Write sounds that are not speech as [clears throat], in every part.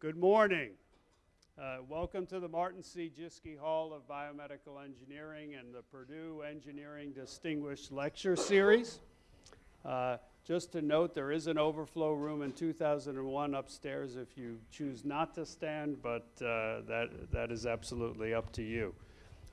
Good morning. Uh, welcome to the Martin C. Jischke Hall of Biomedical Engineering and the Purdue Engineering Distinguished Lecture Series. Uh, just to note, there is an overflow room in 2001 upstairs if you choose not to stand, but uh, that, that is absolutely up to you.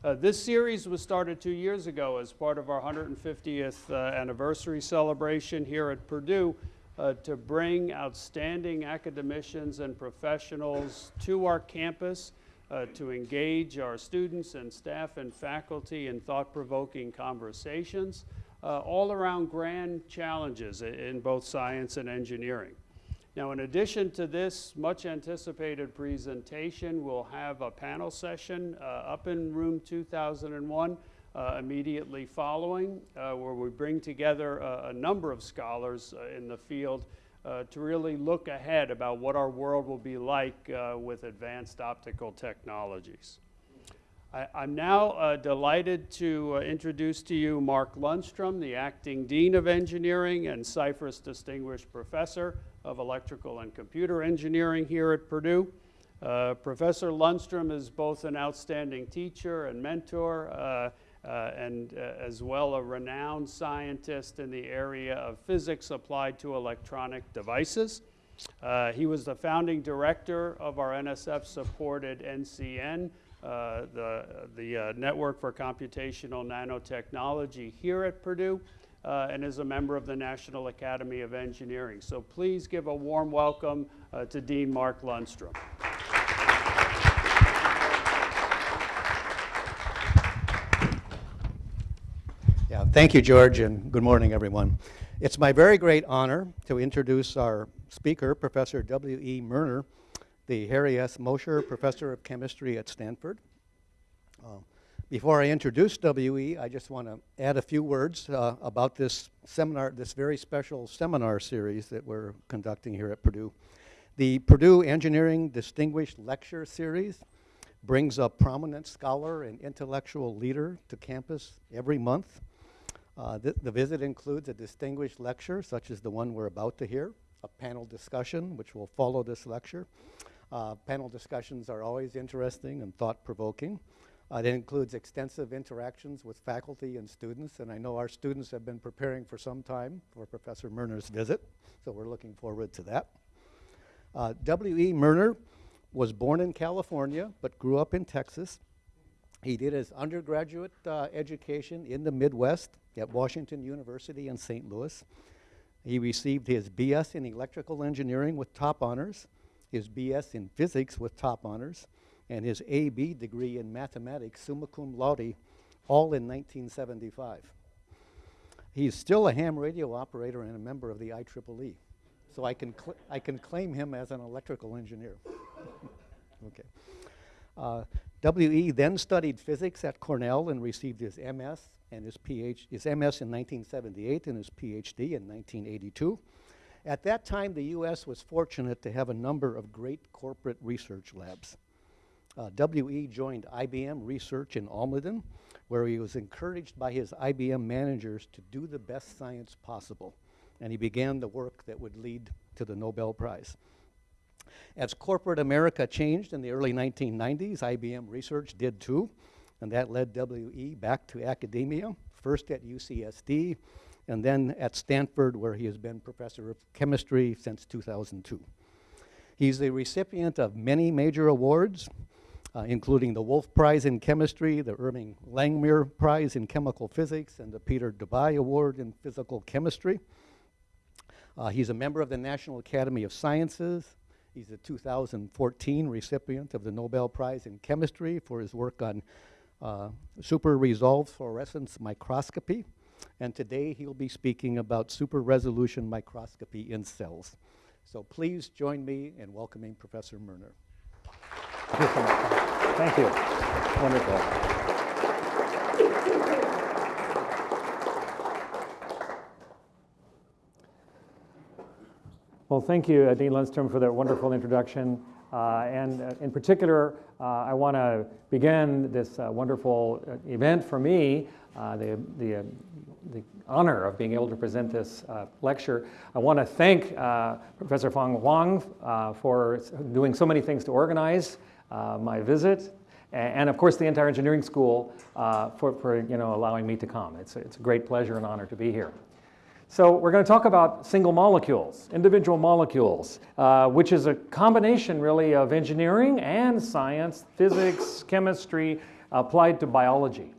Uh, this series was started two years ago as part of our 150th uh, anniversary celebration here at Purdue uh, to bring outstanding academicians and professionals to our campus uh, to engage our students and staff and faculty in thought-provoking conversations uh, all around grand challenges in both science and engineering. Now, in addition to this much anticipated presentation, we'll have a panel session uh, up in room 2001 uh, immediately following, uh, where we bring together a, a number of scholars uh, in the field uh, to really look ahead about what our world will be like uh, with advanced optical technologies. I, am now uh, delighted to introduce to you Mark Lundstrom, the Acting Dean of Engineering and Scifres Distinguished Professor of Electrical and Computer Engineering here at Purdue. Uh, Professor Lundstrom is both an outstanding teacher and mentor uh, and uh, as well a renowned scientist in the area of physics applied to electronic devices. Uh, he was the founding director of our NSF-supported NCN, uh, the, the uh, Network for Computational Nanotechnology here at Purdue, uh, and is a member of the National Academy of Engineering. So please give a warm welcome to Dean Mark Lundstrom. Thank you, George, and good morning, everyone. It's my very great honor to introduce our speaker, Professor W.E. Moerner, the Harry S. Mosher Professor of Chemistry at Stanford. Uh, before I introduce W.E., I just want to add a few words uh, about this seminar, this very special seminar series that we're conducting here at Purdue. The Purdue Engineering Distinguished Lecture Series brings a prominent scholar and intellectual leader to campus every month uh, th the visit includes a distinguished lecture, such as the one we're about to hear, a panel discussion, which will follow this lecture. Uh, panel discussions are always interesting and thought-provoking. Uh, it includes extensive interactions with faculty and students, and I know our students have been preparing for some time for Professor Moerner's visit, so we're looking forward to that. Uh, W.E. Moerner was born in California, but grew up in Texas. He did his undergraduate uh, education in the Midwest at Washington University in St. Louis. He received his BS in electrical engineering with top honors, his BS in physics with top honors, and his AB degree in mathematics, summa cum laude, all in 1975. He's still a ham radio operator and a member of the IEEE. So I can, I can claim him as an electrical engineer. [laughs] okay. Uh, W.E. then studied physics at Cornell and received his MS and his PhD, his MS in 1978 and his PhD in 1982. At that time, the U.S. was fortunate to have a number of great corporate research labs. Uh, W.E. joined IBM Research in Almaden, where he was encouraged by his IBM managers to do the best science possible. And he began the work that would lead to the Nobel Prize. As corporate America changed in the early 1990s, IBM Research did too, and that led WE back to academia, first at UCSD, and then at Stanford, where he has been professor of chemistry since 2002. He's the recipient of many major awards, uh, including the Wolf Prize in Chemistry, the Irving Langmuir Prize in Chemical Physics, and the Peter Debye Award in Physical Chemistry. Uh, he's a member of the National Academy of Sciences, He's a 2014 recipient of the Nobel Prize in Chemistry for his work on uh, super resolved fluorescence microscopy. And today he'll be speaking about super resolution microscopy in cells. So please join me in welcoming Professor Moerner. Thank you. Wonderful. Well, thank you, Dean Lundstrom, for that wonderful introduction. Uh, and uh, in particular, uh, I want to begin this wonderful event for me the, the, the honor of being able to present this lecture. I want to thank Professor Fang Huang for doing so many things to organize my visit, and of course the entire engineering school uh, for, for you know, allowing me to come. It's it's a great pleasure and honor to be here. So we're going to talk about single molecules, individual molecules, uh, which is a combination really of engineering and science, physics, chemistry, applied to biology.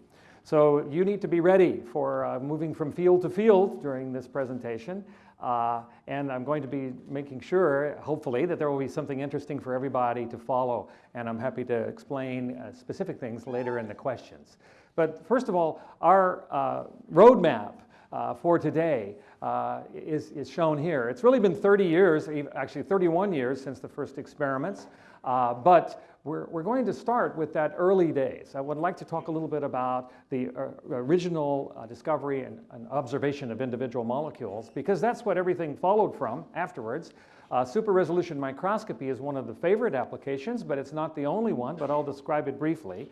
So you need to be ready for uh, moving from field to field during this presentation. Uh, and I'm going to be making sure, hopefully, that there will be something interesting for everybody to follow. And I'm happy to explain uh, specific things later in the questions. But first of all, our uh, roadmap uh, for today uh, is, is shown here. It's really been 30 years, actually 31 years since the first experiments, uh, but we're, we're going to start with that early days. I would like to talk a little bit about the uh, original uh, discovery and, and observation of individual molecules, because that's what everything followed from afterwards. Uh, super resolution microscopy is one of the favorite applications, but it's not the only one, but I'll describe it briefly.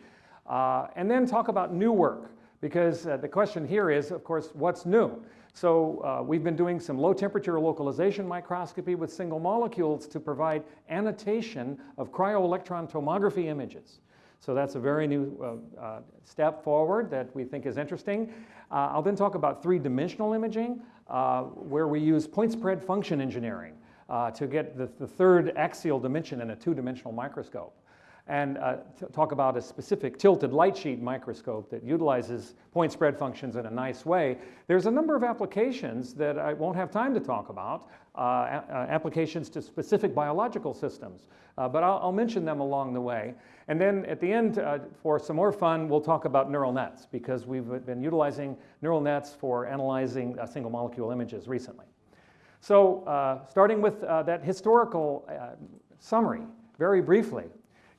And then talk about new work, because uh, the question here is, of course, what's new? So uh, we've been doing some low temperature localization microscopy with single molecules to provide annotation of cryo-electron tomography images. So that's a very new uh, uh, step forward that we think is interesting. Uh, I'll then talk about three-dimensional imaging, uh, where we use point spread function engineering to get the, the third axial dimension in a two-dimensional microscope and uh, talk about a specific tilted light sheet microscope that utilizes point spread functions in a nice way. There's a number of applications that I won't have time to talk about, uh, uh, applications to specific biological systems, uh, but I'll, I'll mention them along the way. And then at the end, uh, for some more fun, we'll talk about neural nets because we've been utilizing neural nets for analyzing uh, single molecule images recently. So, starting with that historical summary, very briefly.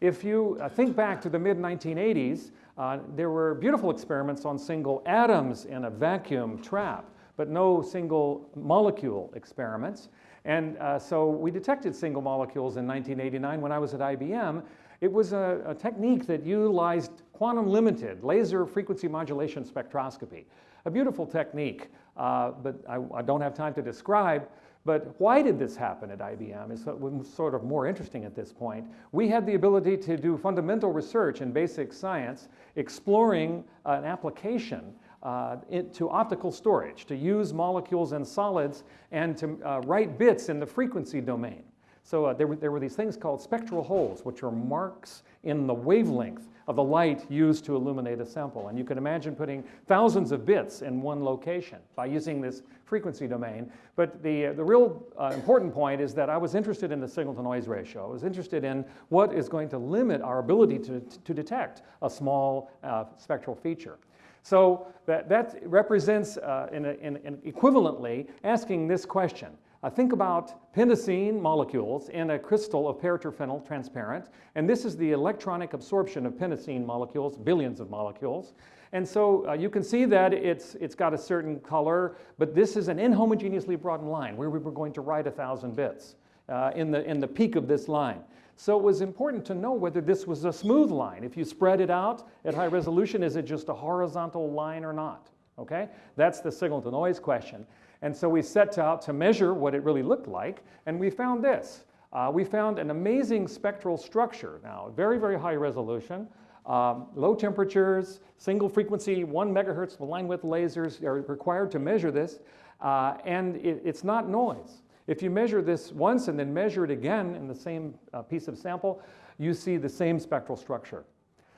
If you uh, think back to the mid 1980s, uh, there were beautiful experiments on single atoms in a vacuum trap, but no single molecule experiments. And uh, so we detected single molecules in 1989 when I was at IBM. It was a, a technique that utilized quantum limited laser frequency modulation spectroscopy. A beautiful technique, uh, but I, I don't have time to describe. But why did this happen at IBM is sort of more interesting at this point. We had the ability to do fundamental research in basic science, exploring an application uh, to optical storage, to use molecules and solids, and to uh, write bits in the frequency domain. So uh, there, were, there were these things called spectral holes, which are marks in the wavelength of the light used to illuminate a sample. And you can imagine putting thousands of bits in one location by using this frequency domain. But the, uh, the real uh, important point is that I was interested in the signal to noise ratio. I was interested in what is going to limit our ability to, to detect a small uh, spectral feature. So that, that represents, uh, in a, in, in equivalently, asking this question. Uh, think about pentacene molecules in a crystal of paraterphenyl transparent, and this is the electronic absorption of pentacene molecules, billions of molecules. And so uh, you can see that it's, it's got a certain color, but this is an inhomogeneously broadened line where we were going to write a thousand bits uh, in, the, in the peak of this line. So it was important to know whether this was a smooth line. If you spread it out at high resolution, is it just a horizontal line or not? Okay? That's the signal to noise question. And so we set out to measure what it really looked like, and we found this. Uh, we found an amazing spectral structure now, very, very high resolution. Um, low temperatures, single frequency, one megahertz line width lasers are required to measure this, uh, and it, it's not noise. If you measure this once and then measure it again in the same uh, piece of sample, you see the same spectral structure.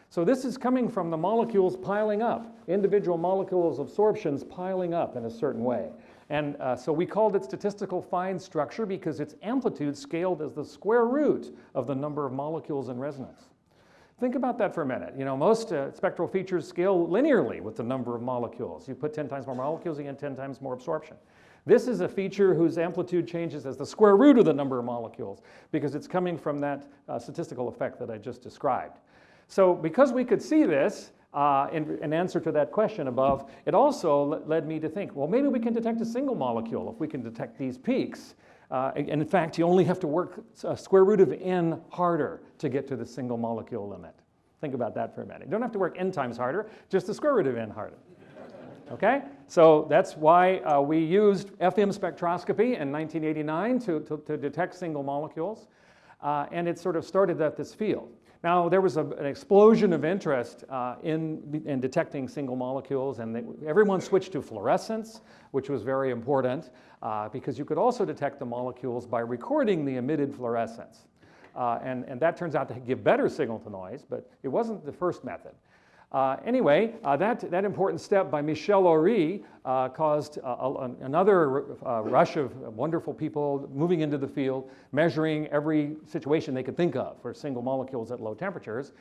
So this is coming from the molecules piling up, individual molecules absorptions piling up in a certain way. And uh, so we called it statistical fine structure because its amplitude scaled as the square root of the number of molecules in resonance. Think about that for a minute. You know, most uh, spectral features scale linearly with the number of molecules. You put 10 times more molecules, you get 10 times more absorption. This is a feature whose amplitude changes as the square root of the number of molecules because it's coming from that uh, statistical effect that I just described. So because we could see this, uh, in, in answer to that question above, it also led me to think, well, maybe we can detect a single molecule if we can detect these peaks. Uh, and in fact, you only have to work a square root of n harder to get to the single molecule limit. Think about that for a minute. You don't have to work n times harder, just the square root of n harder. Okay, so that's why uh, we used FM spectroscopy in 1989 to, to, to detect single molecules, uh, and it sort of started at this field. Now, there was a, an explosion of interest uh, in, in detecting single molecules, and they, everyone switched to fluorescence, which was very important uh, because you could also detect the molecules by recording the emitted fluorescence. Uh, and, and that turns out to give better signal to noise, but it wasn't the first method. Uh, anyway, uh, that, that important step by Michel Orrit uh, caused a, another uh, rush of wonderful people moving into the field, measuring every situation they could think of for single molecules at low temperatures.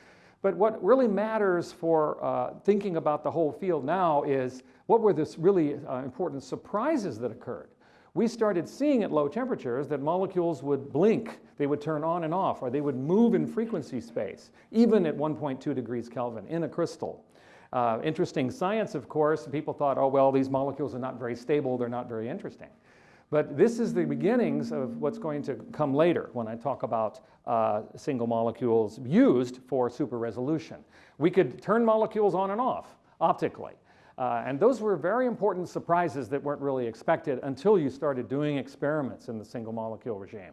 But what really matters for uh, thinking about the whole field now is what were the really uh, important surprises that occurred we started seeing at low temperatures that molecules would blink, they would turn on and off, or they would move in frequency space, even at 1.2 degrees Kelvin in a crystal. Uh, interesting science, of course. People thought, oh, well, these molecules are not very stable, they're not very interesting. But this is the beginnings of what's going to come later when I talk about uh, single molecules used for super resolution. We could turn molecules on and off optically. Uh, and those were very important surprises that weren't really expected until you started doing experiments in the single molecule regime.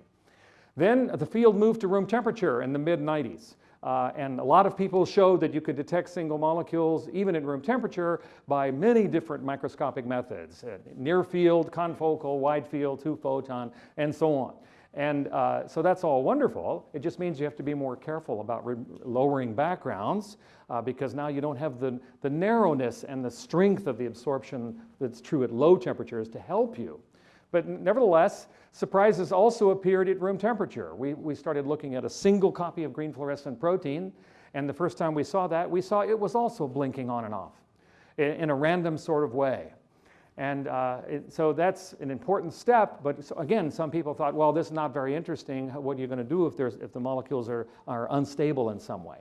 Then the field moved to room temperature in the mid 90s. Uh, and a lot of people showed that you could detect single molecules even at room temperature by many different microscopic methods, uh, near field, confocal, wide field, two photon, and so on. And uh, so that's all wonderful. It just means you have to be more careful about lowering backgrounds uh, because now you don't have the, the narrowness and the strength of the absorption that's true at low temperatures to help you. But nevertheless, surprises also appeared at room temperature. We, we started looking at a single copy of green fluorescent protein, and the first time we saw that, we saw it was also blinking on and off in, in a random sort of way. And uh, it, so that's an important step, but so again, some people thought, well, this is not very interesting. What are you going to do if, there's, if the molecules are, are unstable in some way?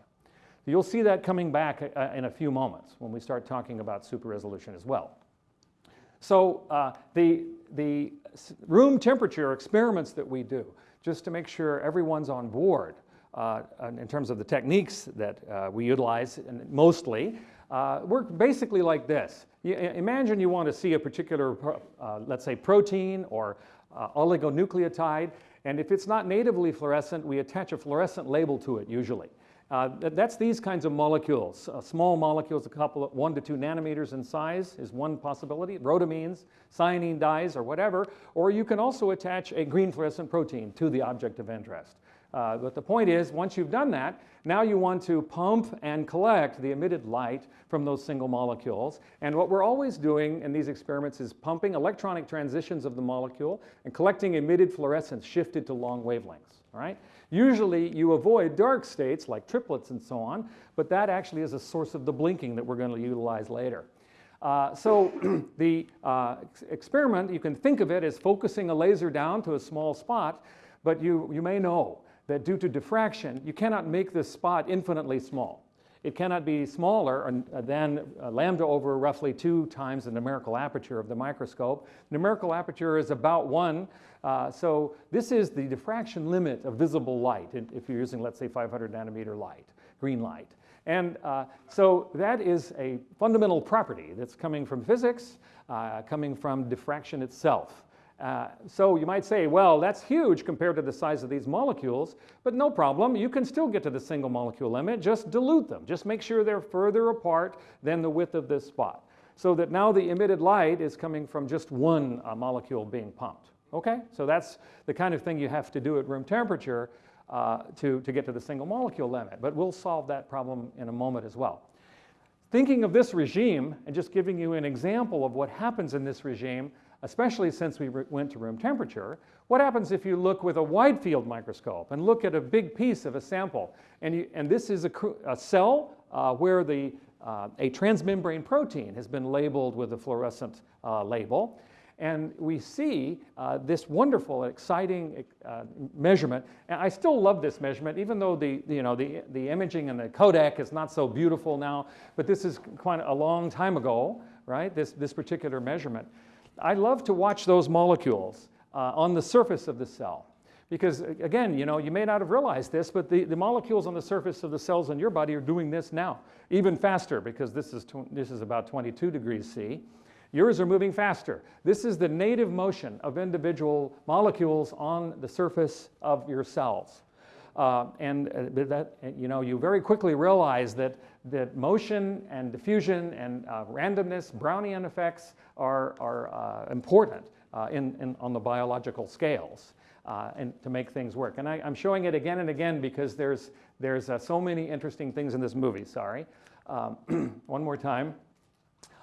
You'll see that coming back uh, in a few moments when we start talking about super resolution as well. So uh, the, the room temperature experiments that we do, just to make sure everyone's on board uh, in terms of the techniques that uh, we utilize mostly, uh, work basically like this. You, imagine you want to see a particular, uh, let's say, protein or uh, oligonucleotide, and if it's not natively fluorescent, we attach a fluorescent label to it usually. Uh, that's these kinds of molecules. Uh, small molecules, a couple of one to two nanometers in size is one possibility. Rhodamines, cyanine dyes, or whatever. Or you can also attach a green fluorescent protein to the object of interest. Uh, but the point is, once you've done that, now you want to pump and collect the emitted light from those single molecules. And what we're always doing in these experiments is pumping electronic transitions of the molecule and collecting emitted fluorescence shifted to long wavelengths. All right? Usually you avoid dark states like triplets and so on, but that actually is a source of the blinking that we're going to utilize later. Uh, so [clears throat] the uh, experiment, you can think of it as focusing a laser down to a small spot, but you, you may know that due to diffraction, you cannot make this spot infinitely small. It cannot be smaller uh, than uh, lambda over roughly two times the numerical aperture of the microscope. Numerical aperture is about one, uh, so this is the diffraction limit of visible light if you're using, let's say, 500 nanometer light, green light. And uh, so that is a fundamental property that's coming from physics, uh, coming from diffraction itself. Uh, so you might say, well, that's huge compared to the size of these molecules, but no problem. You can still get to the single molecule limit. Just dilute them. Just make sure they're further apart than the width of this spot so that now the emitted light is coming from just one uh, molecule being pumped. Okay? So that's the kind of thing you have to do at room temperature uh, to, to get to the single molecule limit. But we'll solve that problem in a moment as well. Thinking of this regime and just giving you an example of what happens in this regime, especially since we went to room temperature, what happens if you look with a wide field microscope and look at a big piece of a sample? And, you, and this is a, a cell uh, where the, uh, a transmembrane protein has been labeled with a fluorescent uh, label. And we see uh, this wonderful, exciting uh, measurement. And I still love this measurement, even though the, you know, the, the imaging and the Kodak is not so beautiful now. But this is quite a long time ago, right? This, this particular measurement. I love to watch those molecules uh, on the surface of the cell. Because again, you know, you may not have realized this, but the, the molecules on the surface of the cells in your body are doing this now, even faster because this is, this is about 22 degrees C. Yours are moving faster. This is the native motion of individual molecules on the surface of your cells. Uh, and uh, that, you know, you very quickly realize that, that motion and diffusion and uh, randomness, Brownian effects are, are uh, important uh, in, in, on the biological scales uh, and to make things work. And I, am showing it again and again because there's, there's uh, so many interesting things in this movie, sorry. Um, [clears throat] one more time.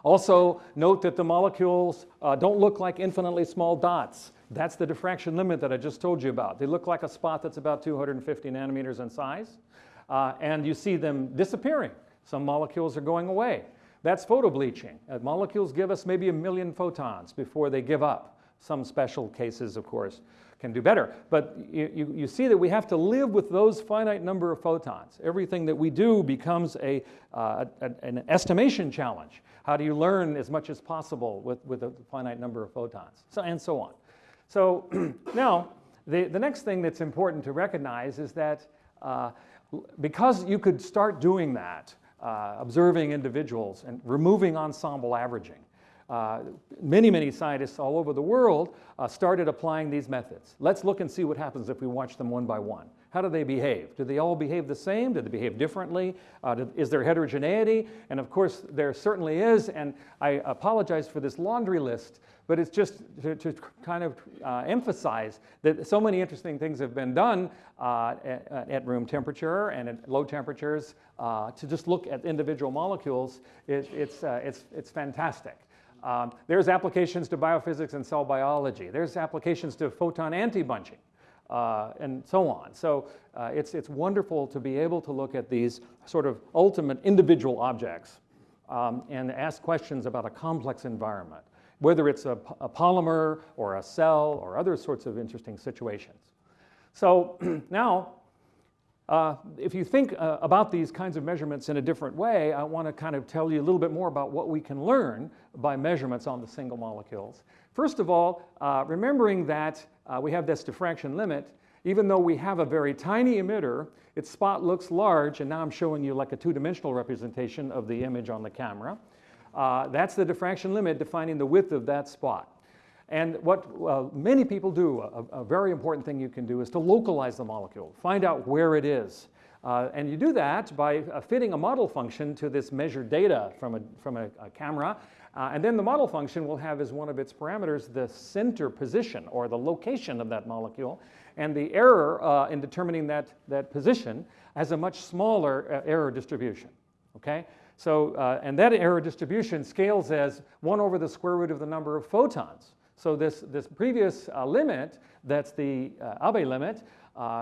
Also, note that the molecules uh, don't look like infinitely small dots. That's the diffraction limit that I just told you about. They look like a spot that's about 250 nanometers in size, and you see them disappearing. Some molecules are going away. That's photobleaching. Uh, molecules give us maybe a million photons before they give up. Some special cases, of course, can do better. But you, you, you, see that we have to live with those finite number of photons. Everything that we do becomes a, uh, a, an estimation challenge. How do you learn as much as possible with, with a finite number of photons? So, and so on. So [clears throat] now, the, the next thing that's important to recognize is that uh, because you could start doing that, uh, observing individuals and removing ensemble averaging, uh, many, many scientists all over the world uh, started applying these methods. Let's look and see what happens if we watch them one by one. How do they behave? Do they all behave the same? Do they behave differently? Uh, do, is there heterogeneity? And of course, there certainly is, and I apologize for this laundry list, but it's just to, to kind of uh, emphasize that so many interesting things have been done uh, at, at, room temperature and at low temperatures uh, to just look at individual molecules. It, it's, uh, it's, it's fantastic. Um, there's applications to biophysics and cell biology. There's applications to photon anti-bunching uh, and so on. So uh, it's, it's wonderful to be able to look at these sort of ultimate individual objects um, and ask questions about a complex environment, whether it's a, a polymer or a cell or other sorts of interesting situations. So [clears throat] now, uh, if you think uh, about these kinds of measurements in a different way, I want to kind of tell you a little bit more about what we can learn by measurements on the single molecules. First of all, uh, remembering that uh, we have this diffraction limit. Even though we have a very tiny emitter, its spot looks large, and now I'm showing you like a two-dimensional representation of the image on the camera. Uh, that's the diffraction limit defining the width of that spot. And what uh, many people do, a, a, very important thing you can do is to localize the molecule, find out where it is. Uh, and you do that by uh, fitting a model function to this measured data from a, from a, a camera uh, and then the model function will have as one of its parameters the center position or the location of that molecule. And the error uh, in determining that, that position has a much smaller uh, error distribution. Okay? So, uh, and that error distribution scales as 1 over the square root of the number of photons. So this, this previous limit, that's the Abbe limit,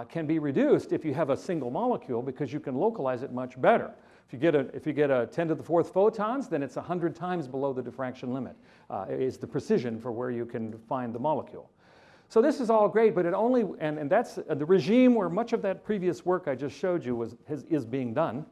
can be reduced if you have a single molecule because you can localize it much better. If you get a, if you get a 10 to the fourth photons, then it's 100 times below the diffraction limit, uh, is the precision for where you can find the molecule. So this is all great, but it only, and, and that's uh, the regime where much of that previous work I just showed you was, has, is being done.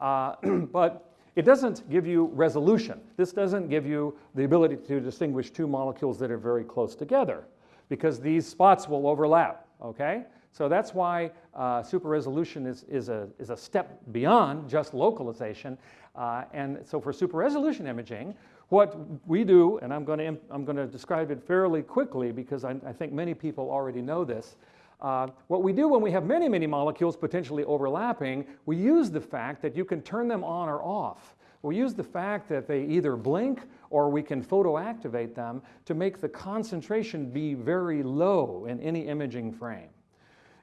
Uh, [clears throat] but it doesn't give you resolution. This doesn't give you the ability to distinguish two molecules that are very close together because these spots will overlap, okay? So that's why uh, super resolution is, is, a, is a step beyond just localization. Uh, and so for super resolution imaging, what we do, and I'm going to, I'm going to describe it fairly quickly because I, I think many people already know this. Uh, what we do when we have many, many molecules potentially overlapping, we use the fact that you can turn them on or off. We use the fact that they either blink or we can photoactivate them to make the concentration be very low in any imaging frame.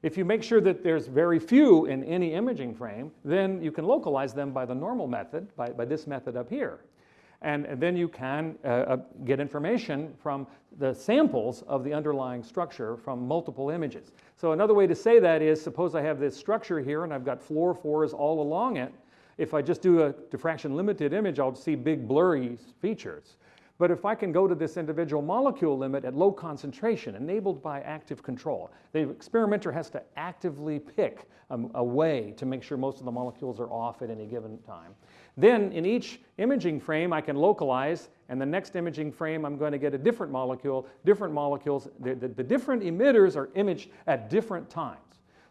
If you make sure that there's very few in any imaging frame, then you can localize them by the normal method, by, by this method up here. And, and then you can uh, uh, get information from the samples of the underlying structure from multiple images. So another way to say that is, suppose I have this structure here and I've got fluorophores all along it. If I just do a diffraction limited image, I'll see big blurry features. But if I can go to this individual molecule limit at low concentration, enabled by active control, the experimenter has to actively pick a, a, way to make sure most of the molecules are off at any given time. Then in each imaging frame, I can localize, and the next imaging frame, I'm going to get a different molecule, different molecules. The, the, the different emitters are imaged at different times.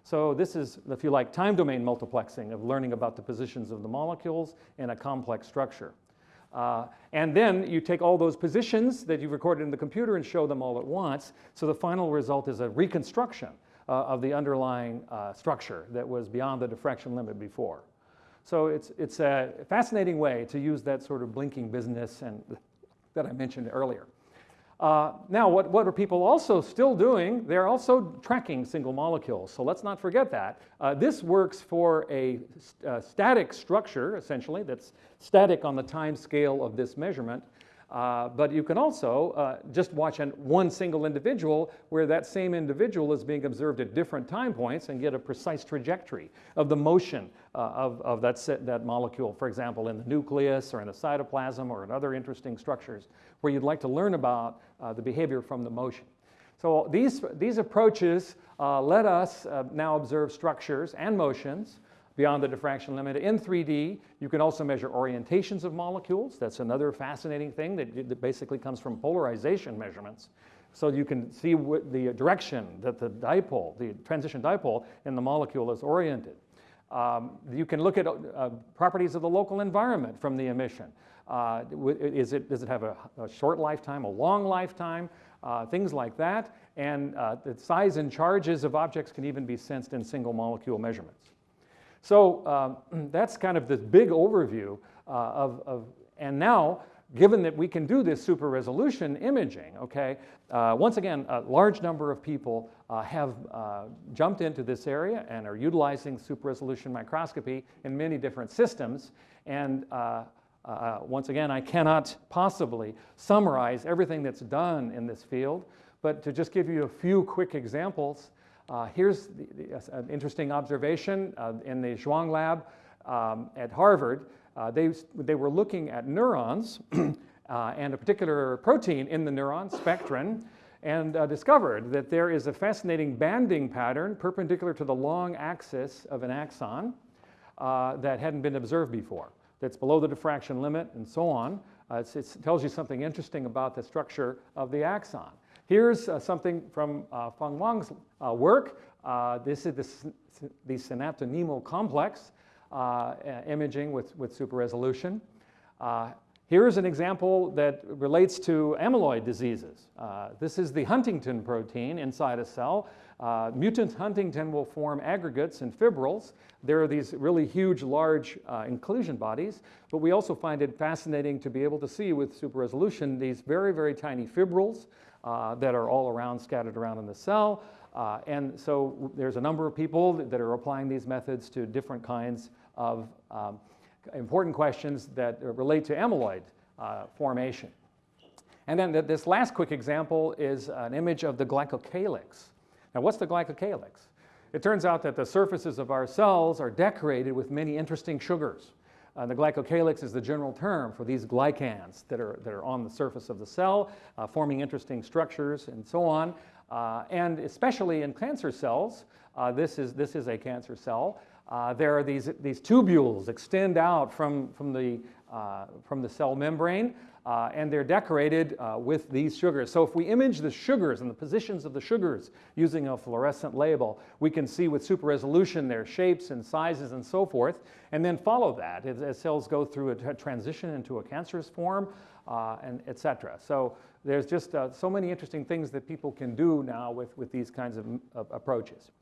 So this is, if you like, time domain multiplexing of learning about the positions of the molecules in a complex structure. Uh, and then you take all those positions that you've recorded in the computer and show them all at once. So the final result is a reconstruction uh, of the underlying uh, structure that was beyond the diffraction limit before. So it's, it's a fascinating way to use that sort of blinking business and that I mentioned earlier. Uh, now, what, what are people also still doing? They're also tracking single molecules. So let's not forget that. Uh, this works for a, st- static structure, essentially, that's static on the time scale of this measurement. Uh, but you can also uh, just watch an, one single individual where that same individual is being observed at different time points and get a precise trajectory of the motion uh, of, of that, that molecule, for example, in the nucleus or in the cytoplasm or in other interesting structures where you'd like to learn about uh, the behavior from the motion. So these, these approaches uh, let us now observe structures and motions beyond the diffraction limit. In 3D, you can also measure orientations of molecules. That's another fascinating thing that, that basically comes from polarization measurements. So you can see the direction that the dipole, the transition dipole in the molecule is oriented. Um, you can look at uh, properties of the local environment from the emission. Uh, is it, does it have a, a, short lifetime, a long lifetime, uh, things like that. And uh, the size and charges of objects can even be sensed in single molecule measurements. So um, [clears throat] that's kind of this big overview uh, of, of, and now, given that we can do this super resolution imaging, okay, uh, once again, a large number of people uh, have uh, jumped into this area and are utilizing super resolution microscopy in many different systems. And uh, uh, once again, I cannot possibly summarize everything that's done in this field, but to just give you a few quick examples, uh, here's the, the, an interesting observation uh, in the Zhuang lab um, at Harvard. Uh, they, they were looking at neurons [clears throat] uh, and a particular protein in the neuron, spectrin, and uh, discovered that there is a fascinating banding pattern perpendicular to the long axis of an axon uh, that hadn't been observed before, that's below the diffraction limit and so on. it tells you something interesting about the structure of the axon. Here's uh, something from uh, Fang Huang's uh, work. Uh, this is the, the synaptonemal complex uh, imaging with, with super resolution. Uh, here's an example that relates to amyloid diseases. this is the huntingtin protein inside a cell. mutant huntingtin will form aggregates and fibrils. There are these really huge, large inclusion bodies, but we also find it fascinating to be able to see with super resolution these very, very tiny fibrils that are all around, scattered around in the cell. Uh, and so there's a number of people that are applying these methods to different kinds of um, important questions that relate to amyloid uh, formation. And then th this last quick example is an image of the glycocalyx. Now what's the glycocalyx? It turns out that the surfaces of our cells are decorated with many interesting sugars. Uh, the glycocalyx is the general term for these glycans that are, that are on the surface of the cell, uh, forming interesting structures and so on. Uh, and especially in cancer cells, uh, this, is, this is a cancer cell, uh, there are these, these tubules extend out from, from, the, uh, from the cell membrane uh, and they're decorated uh, with these sugars. So if we image the sugars and the positions of the sugars using a fluorescent label, we can see with super resolution their shapes and sizes and so forth, and then follow that as, as cells go through a transition into a cancerous form, uh, and et cetera. So there's just uh, so many interesting things that people can do now with, with these kinds of, of approaches.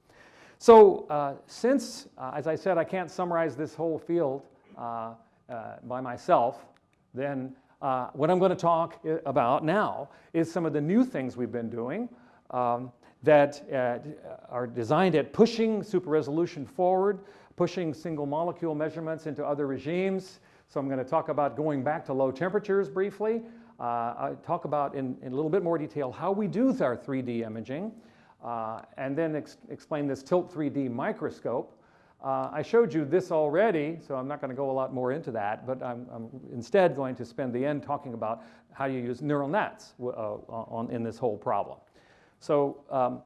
So uh, since, uh, as I said, I can't summarize this whole field by myself, then uh, what I'm going to talk about now is some of the new things we've been doing um, that uh, are designed at pushing super resolution forward, pushing single molecule measurements into other regimes. So I'm going to talk about going back to low temperatures briefly. Uh, I talk about in, in, a little bit more detail how we do our 3D imaging, uh, and then ex explain this Tilt 3D microscope. Uh, I showed you this already, so I'm not going to go a lot more into that, but I'm, I'm, instead going to spend the end talking about how you use neural nets uh, on, in this whole problem. So um,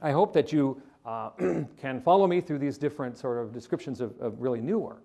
I hope that you uh, [clears throat] can follow me through these different sort of descriptions of, of really new work.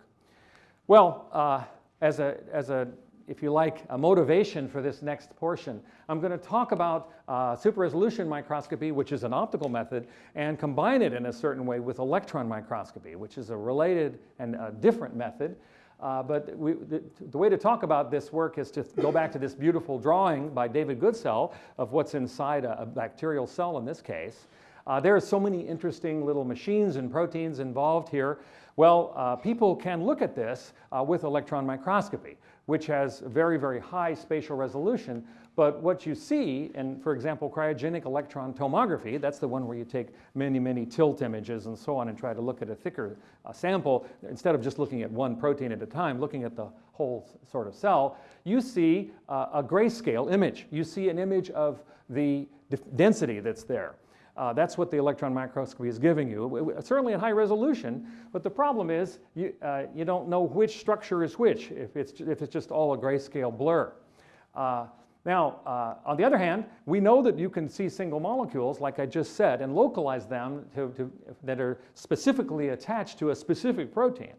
Well, uh, as, a, as a if you like, a motivation for this next portion. I'm going to talk about uh, super resolution microscopy, which is an optical method, and combine it in a certain way with electron microscopy, which is a related and a different method. Uh, but we, the, the, way to talk about this work is to go back to this beautiful drawing by David Goodsell of what's inside a, a bacterial cell in this case. Uh, there are so many interesting little machines and proteins involved here. Well, uh, people can look at this uh, with electron microscopy, which has very, very high spatial resolution. But what you see, and for example, cryogenic electron tomography, that's the one where you take many, many tilt images and so on and try to look at a thicker uh, sample, instead of just looking at one protein at a time, looking at the whole sort of cell, you see uh, a grayscale image. You see an image of the density that's there. Uh, that's what the electron microscopy is giving you, certainly at high resolution, but the problem is you, uh, you don't know which structure is which if it's, if it's just all a grayscale blur. Uh, now, uh, on the other hand, we know that you can see single molecules, like I just said, and localize them to, to, that are specifically attached to a specific protein.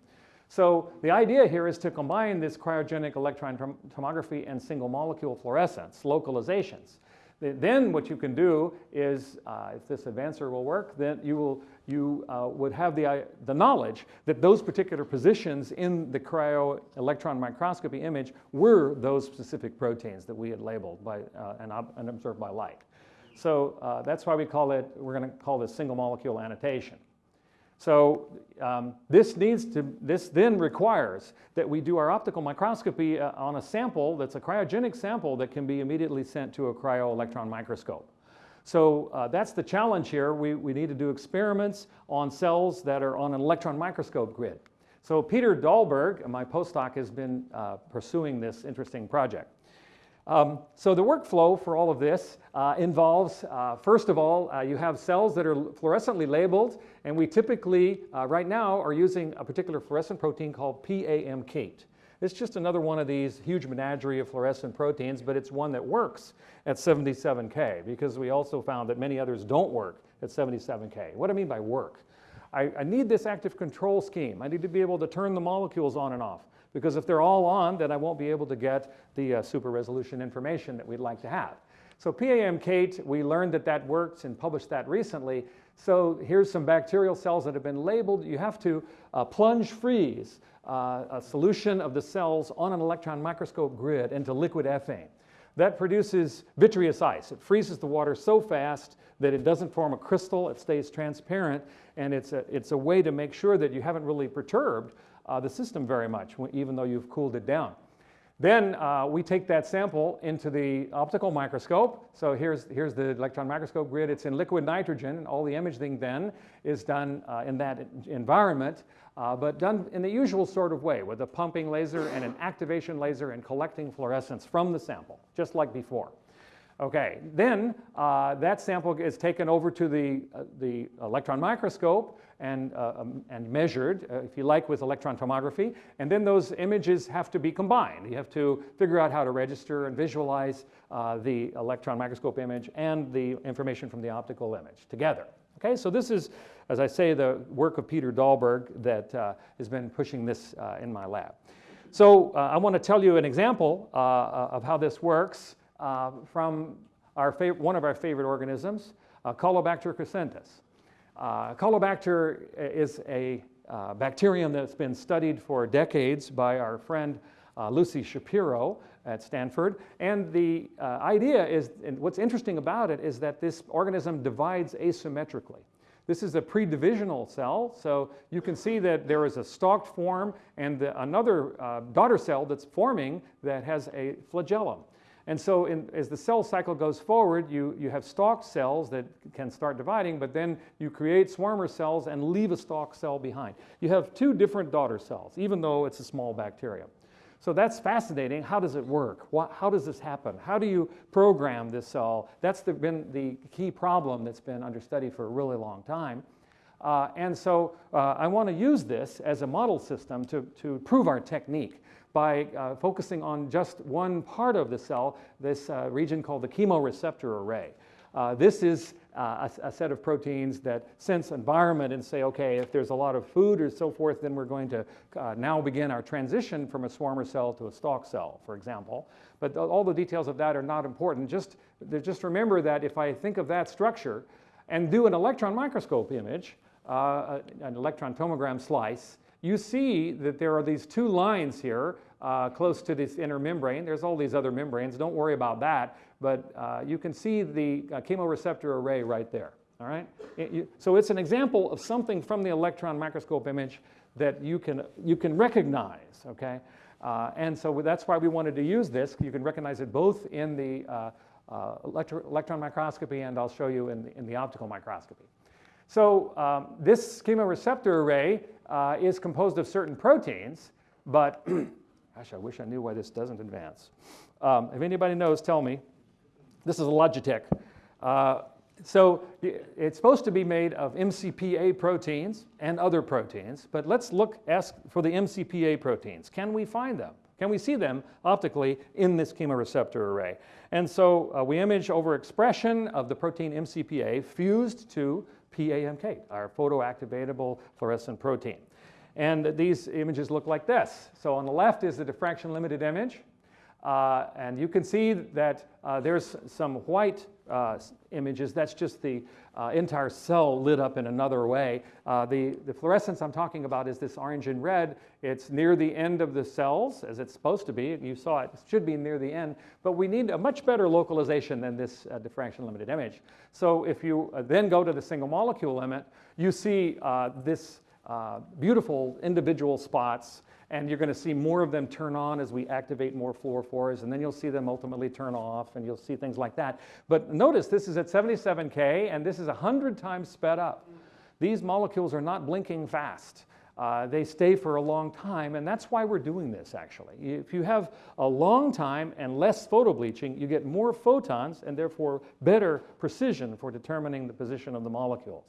So the idea here is to combine this cryogenic electron tomography and single molecule fluorescence, localizations. Then what you can do is, uh, if this advancer will work, then you, will, you uh, would have the, uh, the knowledge that those particular positions in the cryo electron microscopy image were those specific proteins that we had labeled by, uh, and, and, observed by light. So uh, that's why we call it, we're going to call this single molecule annotation. So um, this needs to, this then requires that we do our optical microscopy uh, on a sample that's a cryogenic sample that can be immediately sent to a cryo-electron microscope. So uh, that's the challenge here. We, we need to do experiments on cells that are on an electron microscope grid. So Peter Dahlberg, my postdoc, has been uh, pursuing this interesting project. Um, so the workflow for all of this uh, involves, uh, first of all, uh, you have cells that are fluorescently labeled, and we typically, uh, right now, are using a particular fluorescent protein called PAmKate. It's just another one of these huge menagerie of fluorescent proteins, but it's one that works at 77K because we also found that many others don't work at 77K. What do I mean by work? I, I need this active control scheme. I need to be able to turn the molecules on and off because if they're all on, then I won't be able to get the uh, super resolution information that we'd like to have. So PAmKate, we learned that that works and published that recently. So here's some bacterial cells that have been labeled. You have to uh, plunge freeze uh, a solution of the cells on an electron microscope grid into liquid ethane. That produces vitreous ice. It freezes the water so fast that it doesn't form a crystal, it stays transparent, and it's a, it's a way to make sure that you haven't really perturbed the system very much, even though you've cooled it down. Then uh, we take that sample into the optical microscope. So here's, here's the electron microscope grid. It's in liquid nitrogen. And all the imaging then is done uh, in that environment, uh, but done in the usual sort of way with a pumping laser and an activation laser and collecting fluorescence from the sample, just like before. Okay, then uh, that sample is taken over to the, uh, the electron microscope and, uh, um, and measured, uh, if you like, with electron tomography. And then those images have to be combined. You have to figure out how to register and visualize uh, the electron microscope image and the information from the optical image together. Okay, so this is, as I say, the work of Peter Dahlberg that uh, has been pushing this in my lab. So I want to tell you an example of how this works uh, from our one of our favorite organisms, uh, Caulobacter crescentus. Uh, Caulobacter is a uh, bacterium that's been studied for decades by our friend uh, Lucy Shapiro at Stanford. And the uh, idea is, and what's interesting about it is that this organism divides asymmetrically. This is a pre-divisional cell, so you can see that there is a stalked form and the, another uh, daughter cell that's forming that has a flagellum. And so in, as the cell cycle goes forward, you, you have stalked cells that can start dividing, but then you create swarmer cells and leave a stalked cell behind. You have two different daughter cells, even though it's a small bacterium. So that's fascinating. How does it work? how does this happen? How do you program this cell? That's the, been the key problem that's been under study for a really long time. Uh, and so uh, I want to use this as a model system to, to prove our technique by uh, focusing on just one part of the cell, this uh, region called the chemoreceptor array. Uh, this is uh, a, a, set of proteins that sense environment and say, okay, if there's a lot of food or so forth, then we're going to uh, now begin our transition from a swarmer cell to a stalk cell, for example. But th all the details of that are not important. Just, just remember that if I think of that structure and do an electron microscope image, uh, an electron tomogram slice, you see that there are these two lines here uh, close to this inner membrane. There's all these other membranes. Don't worry about that. But uh, you can see the uh, chemoreceptor array right there. All right. It- you- so it's an example of something from the electron microscope image that you can you can recognize. Okay. Uh, and so that's why we wanted to use this. You can recognize it both in the uh, uh, electro- electron microscopy and I'll show you in the, in the optical microscopy. So um, this chemoreceptor array uh, is composed of certain proteins, but [clears throat] gosh, I wish I knew why this doesn't advance. Um, if anybody knows, tell me. This is a Logitech. Uh, so it's supposed to be made of MCPA proteins and other proteins, but let's look, ask for the MCPA proteins. Can we find them? Can we see them optically in this chemoreceptor array? And so uh, we image overexpression of the protein MCPA fused to PAmKate, our photoactivatable fluorescent protein. And these images look like this. So on the left is the diffraction limited image. Uh, and you can see that uh, there's some white uh, images. That's just the uh, entire cell lit up in another way. Uh, the, the fluorescence I'm talking about is this orange and red. It's near the end of the cells, as it's supposed to be. You saw it, it should be near the end. But we need a much better localization than this uh, diffraction limited image. So if you uh, then go to the single molecule limit, you see uh, this beautiful individual spots and you're going to see more of them turn on as we activate more fluorophores, and then you'll see them ultimately turn off, and you'll see things like that. But notice this is at 77K, and this is 100 times sped up. These molecules are not blinking fast. Uh, they stay for a long time, and that's why we're doing this actually. If you have a long time and less photobleaching, you get more photons and therefore better precision for determining the position of the molecules.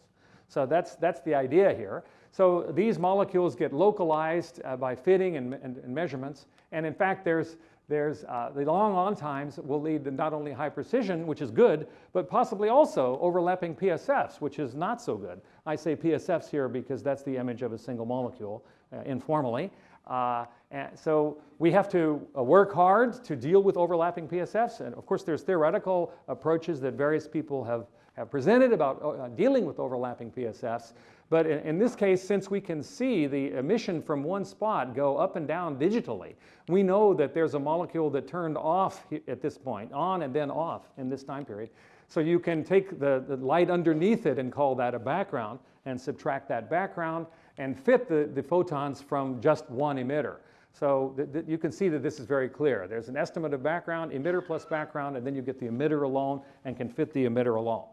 So that's, that's the idea here. So these molecules get localized uh, by fitting and, and, and measurements. And in fact, there's, there's uh, the long on times will lead to not only high precision, which is good, but possibly also overlapping PSFs, which is not so good. I say PSFs here because that's the image of a single molecule uh, informally. Uh, and so we have to uh, work hard to deal with overlapping PSFs. And of course, there's theoretical approaches that various people have, have presented about uh, dealing with overlapping PSFs. But in, in this case, since we can see the emission from one spot go up and down digitally, we know that there's a molecule that turned off at this point, on and then off in this time period. So you can take the, the light underneath it and call that a background and subtract that background and fit the, the photons from just one emitter. So you can see that this is very clear. There's an estimate of background, emitter plus background, and then you get the emitter alone and can fit the emitter alone.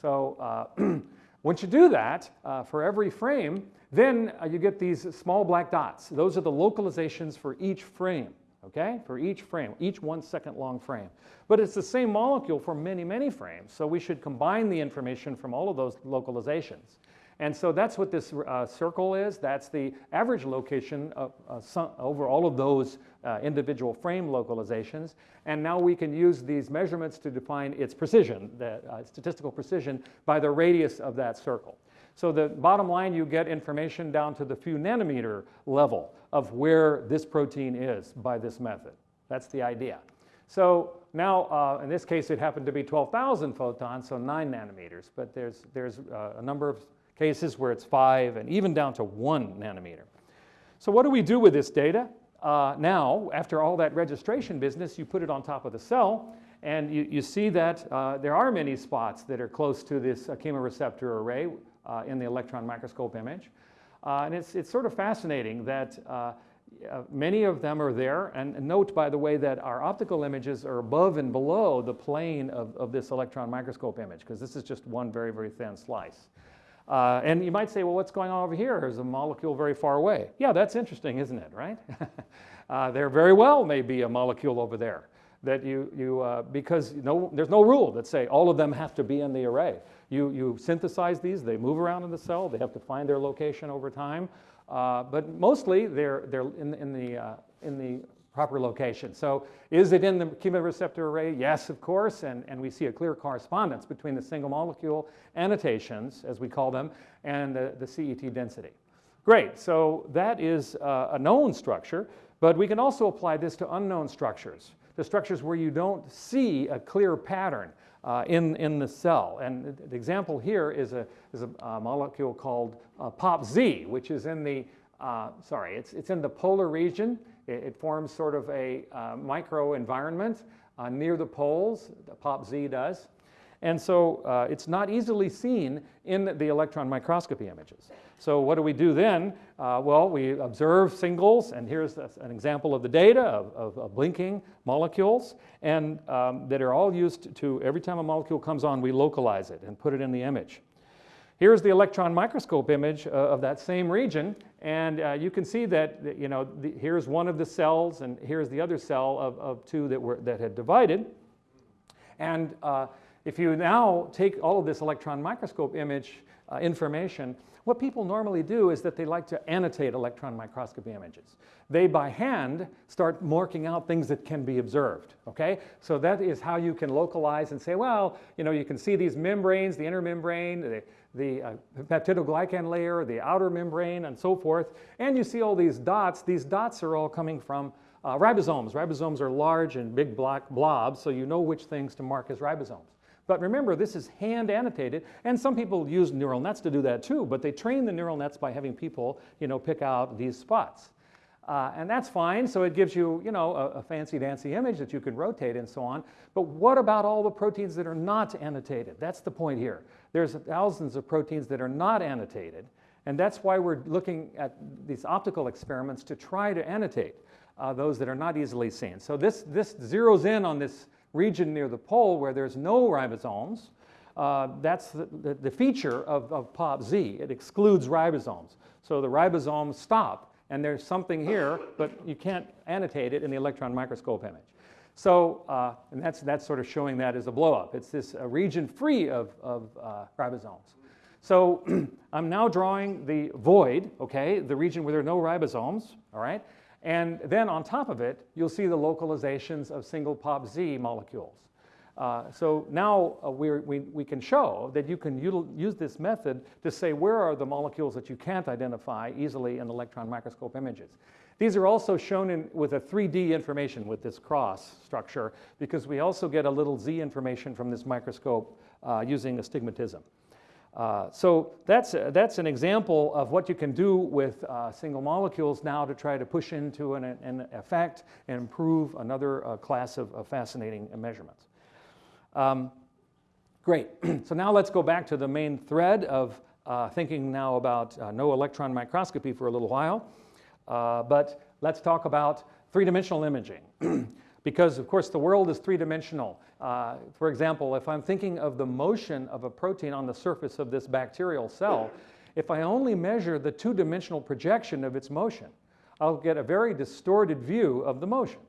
So uh, [clears throat] once you do that uh, for every frame, then uh, you get these small black dots. Those are the localizations for each frame, okay? For each frame, each one second long frame. But it's the same molecule for many, many frames, so we should combine the information from all of those localizations. And so that's what this uh, circle is. That's the average location of, uh, over all of those uh, individual frame localizations. And now we can use these measurements to define its precision, the uh, statistical precision, by the radius of that circle. So the bottom line, you get information down to the few nanometer level of where this protein is by this method. That's the idea. So now, uh, in this case, it happened to be 12,000 photons, so 9 nanometers. But there's, there's uh, a number of cases where it's 5 and even down to 1 nanometer. So what do we do with this data? Uh, now, after all that registration business, you put it on top of the cell, and you, you see that uh, there are many spots that are close to this chemoreceptor array uh, in the electron microscope image. Uh, and it's, it's sort of fascinating that uh, uh, many of them are there. And note, by the way, that our optical images are above and below the plane of, of this electron microscope image, because this is just one very, very thin slice. Uh, and you might say, well, what's going on over here? There's a molecule very far away. Yeah, that's interesting, isn't it, right? [laughs] uh, there very well may be a molecule over there that you, you uh, because no, there's no rule that say all of them have to be in the array. You, you synthesize these, they move around in the cell, they have to find their location over time, uh, but mostly they're, they're in, in, the, uh, in the proper location. So is it in the chemoreceptor array? Yes, of course, and, and we see a clear correspondence between the single molecule annotations, as we call them, and the, the CET density. Great, so that is uh, a known structure, but we can also apply this to unknown structures, the structures where you don't see a clear pattern uh, in, in the cell. And the example here is a, is a, uh molecule called uh, POPZ, which is in the uh, sorry, it's, it's in the polar region. It, it forms sort of a uh, micro environment uh, near the poles, the POP-Z does. And so uh, it's not easily seen in the electron microscopy images. So what do we do then? Uh, well, we observe singles, and here's an example of the data of, of, of blinking molecules, and um, that are all used to, every time a molecule comes on, we localize it and put it in the image. Here's the electron microscope image uh, of that same region, and uh, you can see that, you know, the, here's one of the cells, and here's the other cell of, of two that, were, that had divided. And uh, if you now take all of this electron microscope image uh, information, what people normally do is that they like to annotate electron microscopy images. They, by hand, start marking out things that can be observed, okay? So that is how you can localize and say, well, you know, you can see these membranes, the inner membrane, the, the uh, peptidoglycan layer, the outer membrane, and so forth. And you see all these dots. These dots are all coming from uh, ribosomes. Ribosomes are large and big black blobs, so you know which things to mark as ribosomes. But remember, this is hand annotated, and some people use neural nets to do that too, but they train the neural nets by having people, you know, pick out these spots. Uh, and that's fine, so it gives you, you know, a, a fancy-dancy image that you can rotate and so on. But what about all the proteins that are not annotated? That's the point here. There's thousands of proteins that are not annotated, and that's why we're looking at these optical experiments to try to annotate uh, those that are not easily seen. So this, this zeroes in on this region near the pole where there's no ribosomes. Uh, that's the, the, the, feature of, of POP-Z. It excludes ribosomes. So the ribosomes stop, and there's something here, but you can't annotate it in the electron microscope image. So, uh, and that's, that's sort of showing that as a blowup. It's this uh, region free of, of uh, ribosomes. So [clears throat] I'm now drawing the void, okay, the region where there are no ribosomes, all right? And then on top of it, you'll see the localizations of single POP-Z molecules. Uh, so now uh, we we, can show that you can use this method to say where are the molecules that you can't identify easily in electron microscope images. These are also shown in, with a 3D information with this cross structure because we also get a little Z information from this microscope uh, using astigmatism. Uh, so that's, uh, that's an example of what you can do with uh, single molecules now to try to push into an, an effect and improve another uh, class of, of, fascinating measurements. Um, great. [clears throat] so now let's go back to the main thread of uh, thinking now about no electron microscopy for a little while. but let's talk about three-dimensional imaging. [clears throat] because, of course, the world is three-dimensional. Uh, for example, if I'm thinking of the motion of a protein on the surface of this bacterial cell, if I only measure the two-dimensional projection of its motion, I'll get a very distorted view of the motion.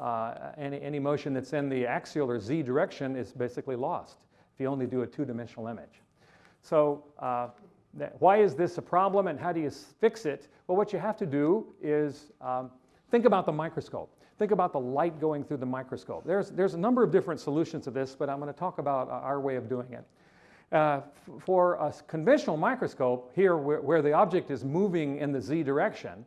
Uh, any, any motion that's in the axial or z direction is basically lost if you only do a two-dimensional image. So uh, why is this a problem and how do you fix it? Well, what you have to do is um, think about the microscope. Think about the light going through the microscope. There's, there's a number of different solutions to this, but I'm going to talk about uh, our way of doing it. Uh, for a conventional microscope, here where, where, the object is moving in the z direction,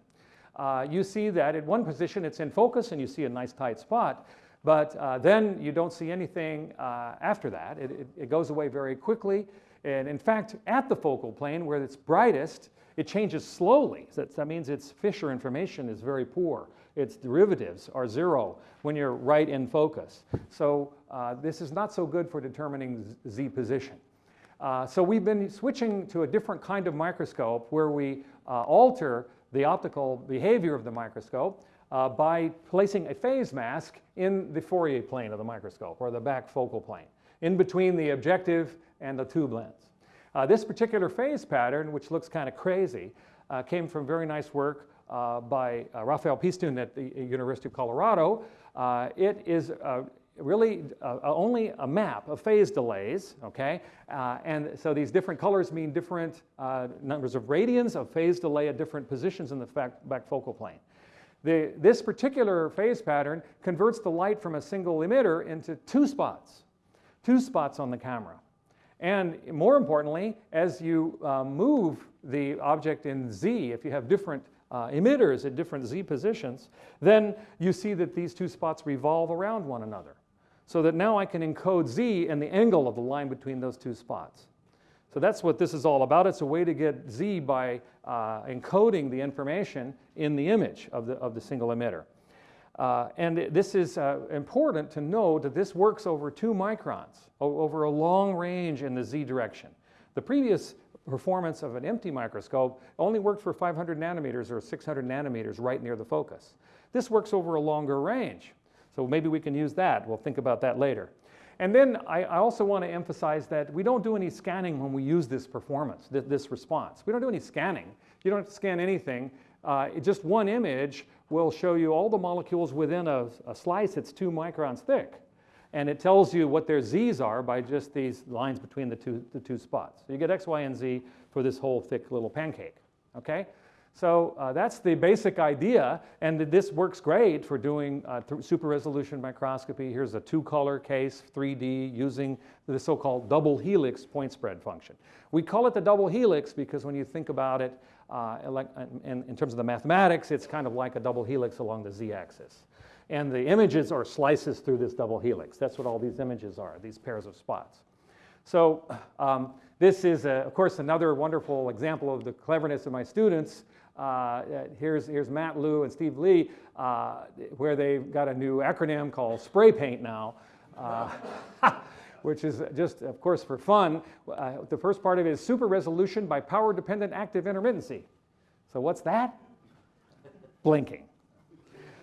uh, you see that at one position it's in focus and you see a nice tight spot, but uh, then you don't see anything uh, after that. It, it, it, goes away very quickly. And in fact, at the focal plane where it's brightest, it changes slowly. So that means its Fisher information is very poor its derivatives are zero when you're right in focus. So uh, this is not so good for determining z position. Uh, so we've been switching to a different kind of microscope where we uh, alter the optical behavior of the microscope uh, by placing a phase mask in the Fourier plane of the microscope, or the back focal plane, in between the objective and the tube lens. Uh, this particular phase pattern, which looks kind of crazy, uh, came from very nice work by uh, Rafael Piestun at the University of Colorado. Uh, it is really uh, only a map of phase delays, okay? Uh, and so these different colors mean different uh, numbers of radians of phase delay at different positions in the back focal plane. The, this particular phase pattern converts the light from a single emitter into two spots, two spots on the camera. And more importantly, as you move the object in Z, if you have different uh, emitters at different z positions, then you see that these two spots revolve around one another. So that now I can encode z and the angle of the line between those two spots. So that's what this is all about. It's a way to get Z by uh, encoding the information in the image of the, of the single emitter. Uh, and this is uh, important to note that this works over two microns, over a long range in the Z direction. The previous performance of an empty microscope only worked for 500 nanometers or 600 nanometers right near the focus. This works over a longer range. So maybe we can use that. We'll think about that later. And then I, I also want to emphasize that we don't do any scanning when we use this performance, th- this response. We don't do any scanning. You don't scan anything. Uh, just one image will show you all the molecules within a, a slice that's two microns thick. And it tells you what their z's are by just these lines between the two, the two spots. So you get x, y, and z for this whole thick little pancake. Okay? So uh, that's the basic idea, and this works great for doing uh, super resolution microscopy. Here's a two color case, 3D, using the so called double helix point spread function. We call it the double helix because when you think about it uh, in, in terms of the mathematics, it's kind of like a double helix along the z axis. And the images are slices through this double helix. That's what all these images are, these pairs of spots. So um, this is, uh, of course, another wonderful example of the cleverness of my students. Uh, here's, here's Matt Lew and Steve Lee, uh, where they've got a new acronym called spray paint now, uh, [laughs] which is just, of course, for fun. Uh, the first part of it is super resolution by power dependent active intermittency. So what's that? Blinking.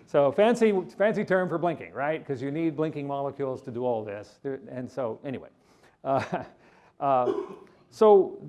So fancy, fancy term for blinking, right? Because you need blinking molecules to do all this. And so anyway, uh, [laughs] uh, so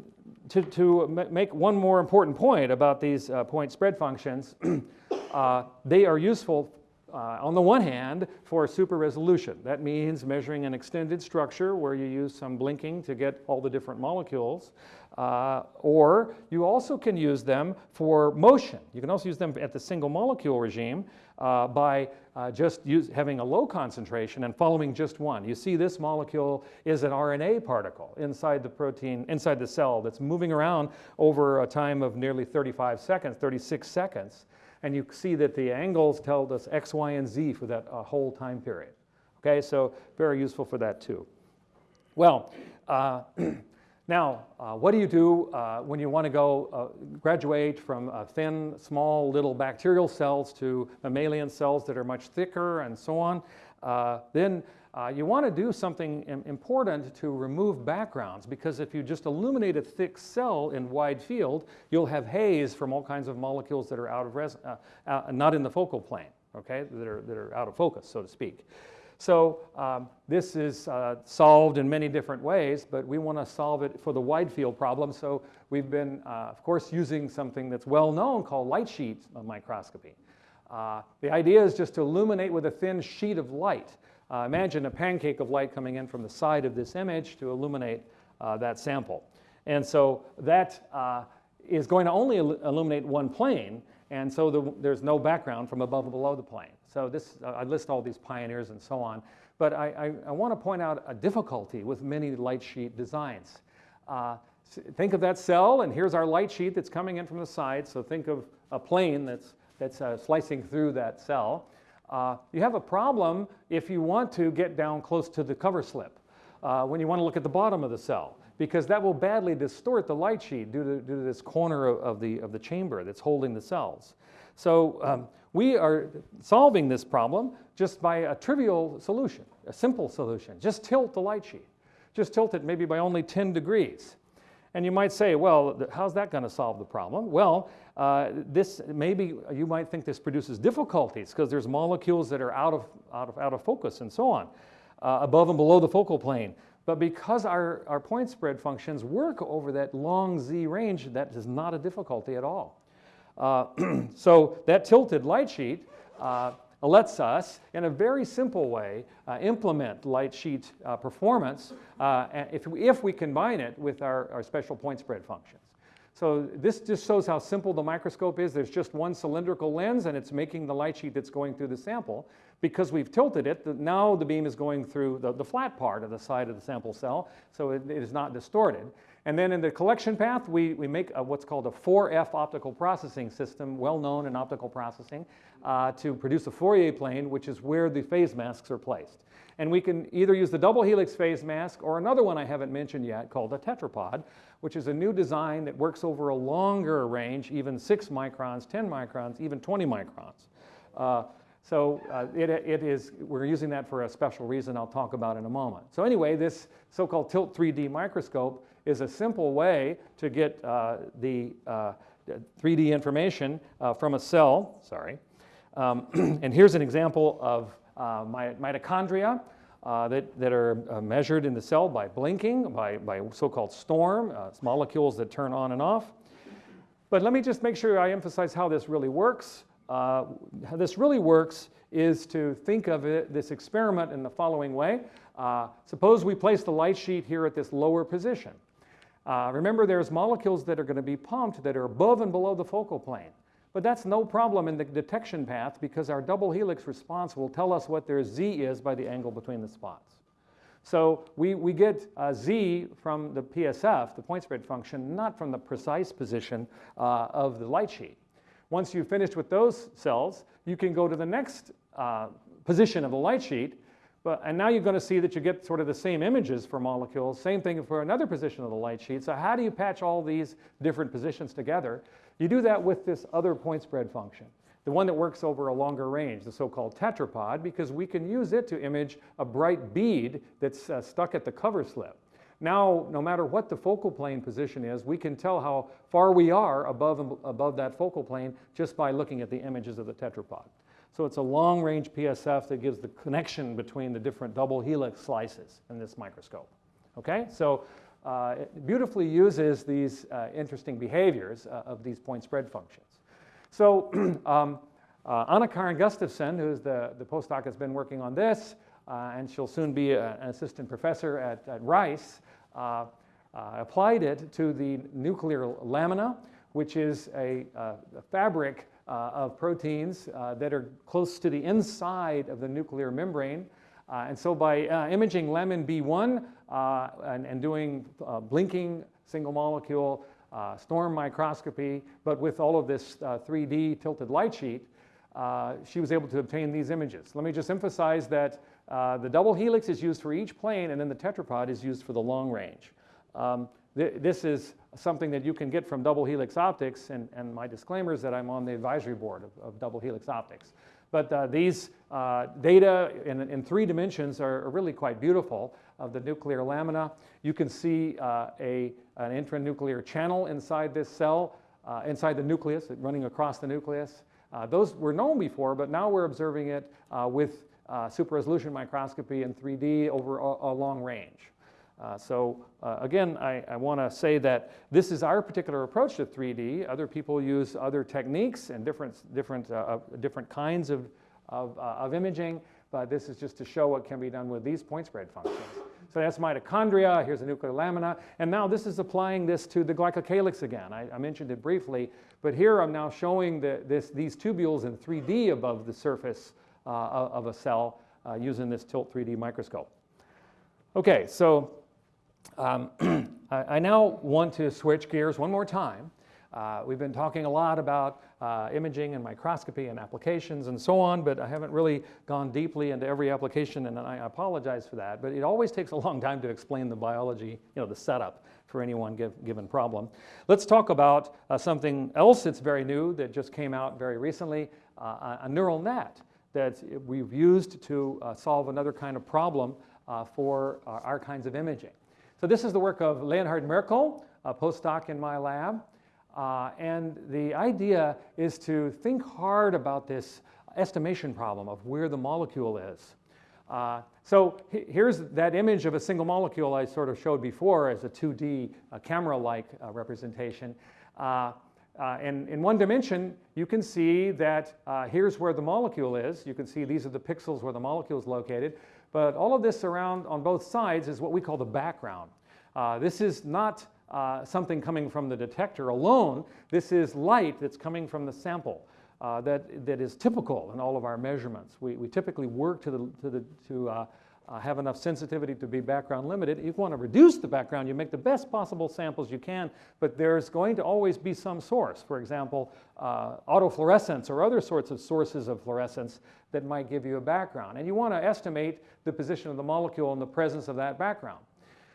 to, to make one more important point about these uh, point spread functions, [clears throat] uh, they are useful uh, on the one hand for super resolution. That means measuring an extended structure where you use some blinking to get all the different molecules. Uh, or you also can use them for motion. You can also use them at the single molecule regime uh, by uh, just use, having a low concentration and following just one. You see this molecule is an RNA particle inside the protein, inside the cell that's moving around over a time of nearly 35 seconds, 36 seconds. And you see that the angles tell us X, Y, and Z for that uh, whole time period. Okay, so very useful for that too. Well, uh, [clears throat] now, uh, what do you do uh, when you want to go uh, graduate from uh, thin, small, little bacterial cells to mammalian cells that are much thicker and so on? Uh, then uh, you want to do something important to remove backgrounds because if you just illuminate a thick cell in wide field, you'll have haze from all kinds of molecules that are out of res- not in the focal plane, okay, that are, that are out of focus, so to speak. So um, this is uh, solved in many different ways, but we want to solve it for the wide field problem. So we've been, uh, of course, using something that's well known called light sheet microscopy. Uh, the idea is just to illuminate with a thin sheet of light. Uh, imagine a pancake of light coming in from the side of this image to illuminate uh, that sample. And so that uh, is going to only illu- illuminate one plane, and so the, there's no background from above and below the plane. So this, uh, I list all these pioneers and so on, but I, I, I want to point out a difficulty with many light sheet designs. Uh, think of that cell, and here's our light sheet that's coming in from the side. So think of a plane that's, that's uh, slicing through that cell. Uh, you have a problem if you want to get down close to the cover slip uh, when you want to look at the bottom of the cell, because that will badly distort the light sheet due to, due to this corner of, of the, of the chamber that's holding the cells. So um, we are solving this problem just by a trivial solution, a simple solution. Just tilt the light sheet. Just tilt it maybe by only 10 degrees. And you might say, well, how's that going to solve the problem? Well, uh, this maybe you might think this produces difficulties because there's molecules that are out of, out of, out of focus and so on, uh, above and below the focal plane. But because our, our point spread functions work over that long z range, that is not a difficulty at all. Uh, [clears throat] so that tilted light sheet uh, lets us, in a very simple way, uh, implement light sheet uh, performance uh, if, we, if we combine it with our, our special point spread functions. So this just shows how simple the microscope is. There's just one cylindrical lens and it's making the light sheet that's going through the sample. Because we've tilted it, the, now the beam is going through the, the flat part of the side of the sample cell, so it, it is not distorted. And then in the collection path, we, we make a, what's called a 4F optical processing system, well known in optical processing, uh, to produce a Fourier plane, which is where the phase masks are placed. And we can either use the double helix phase mask or another one I haven't mentioned yet called a tetrapod, which is a new design that works over a longer range, even 6 microns, 10 microns, even 20 microns. Uh, so uh, it, it is, we're using that for a special reason I'll talk about in a moment. So anyway, this so-called Tilt 3D microscope is a simple way to get uh, the uh, 3D information uh, from a cell, sorry. Um, [clears throat] and here's an example of uh, mitochondria uh, that, that are measured in the cell by blinking, by, by so-called storm, molecules that turn on and off. But let me just make sure I emphasize how this really works. Uh, how this really works is to think of it, this experiment in the following way. Uh, suppose we place the light sheet here at this lower position. Uh, remember, there's molecules that are going to be pumped that are above and below the focal plane. But that's no problem in the detection path because our double helix response will tell us what their z is by the angle between the spots. So we, we get z from the PSF, the point spread function, not from the precise position uh, of the light sheet. Once you've finished with those cells, you can go to the next uh, position of the light sheet. But, and now you're going to see that you get sort of the same images for molecules. Same thing for another position of the light sheet. So how do you patch all these different positions together? You do that with this other point spread function, the one that works over a longer range, the so-called tetrapod, because we can use it to image a bright bead that's uh, stuck at the cover slip. Now, no matter what the focal plane position is, we can tell how far we are above, above that focal plane just by looking at the images of the tetrapod. So it's a long-range PSF that gives the connection between the different double helix slices in this microscope. Okay, so uh, it beautifully uses these uh, interesting behaviors uh, of these point spread functions. So [clears throat] um, uh, Anna Karin Gustavsson, who's the, the postdoc has been working on this, uh, and she'll soon be a, an assistant professor at, at Rice, uh, uh, applied it to the nuclear lamina, which is a, a fabric uh, of proteins that are close to the inside of the nuclear membrane. and so by imaging lamin B1 and, and, doing blinking single molecule uh, storm microscopy, but with all of this uh, 3D tilted light sheet, uh, she was able to obtain these images. Let me just emphasize that uh, the double helix is used for each plane, and then the tetrapod is used for the long range. Um, th this is something that you can get from double helix optics, and, and my disclaimer is that I'm on the advisory board of, of double helix optics. But uh, these uh, data in, in, three dimensions are, are, really quite beautiful of the nuclear lamina. You can see uh, a, an intranuclear channel inside this cell, uh, inside the nucleus, running across the nucleus. Uh, those were known before, but now we're observing it with uh, super resolution microscopy in 3D over a, a long range. Uh, so uh, again, I, I want to say that this is our particular approach to 3D. Other people use other techniques and different, different, uh, different kinds of, of, uh, of, imaging, but this is just to show what can be done with these point spread functions. So that's mitochondria, here's a nuclear lamina, and now this is applying this to the glycocalyx again. I, I mentioned it briefly, but here I'm now showing the, this, these tubules in 3D above the surface of a cell uh, using this Tilt 3D microscope. Okay, so um, [clears throat] I now want to switch gears one more time. Uh, we've been talking a lot about uh, imaging and microscopy and applications and so on, but I haven't really gone deeply into every application, and I apologize for that. But it always takes a long time to explain the biology, you know, the setup for any one give, given problem. Let's talk about uh, something else that's very new that just came out very recently, uh, a neural net that we've used to uh, solve another kind of problem uh, for uh, our kinds of imaging. So this is the work of Leonhard Möckl, a postdoc in my lab. Uh, and the idea is to think hard about this estimation problem of where the molecule is. Uh, so here's that image of a single molecule I sort of showed before as a 2D uh, camera-like representation. Uh, and in one dimension, you can see that uh, here's where the molecule is. You can see these are the pixels where the molecule is located. But all of this around on both sides is what we call the background. Uh, this is not uh, something coming from the detector alone. This is light that's coming from the sample uh, that, that is typical in all of our measurements. We, we typically work to, the, to, the, to uh, have enough sensitivity to be background limited. If you want to reduce the background, you make the best possible samples you can, but there's going to always be some source. For example, uh, autofluorescence or other sorts of sources of fluorescence that might give you a background. And you want to estimate the position of the molecule in the presence of that background.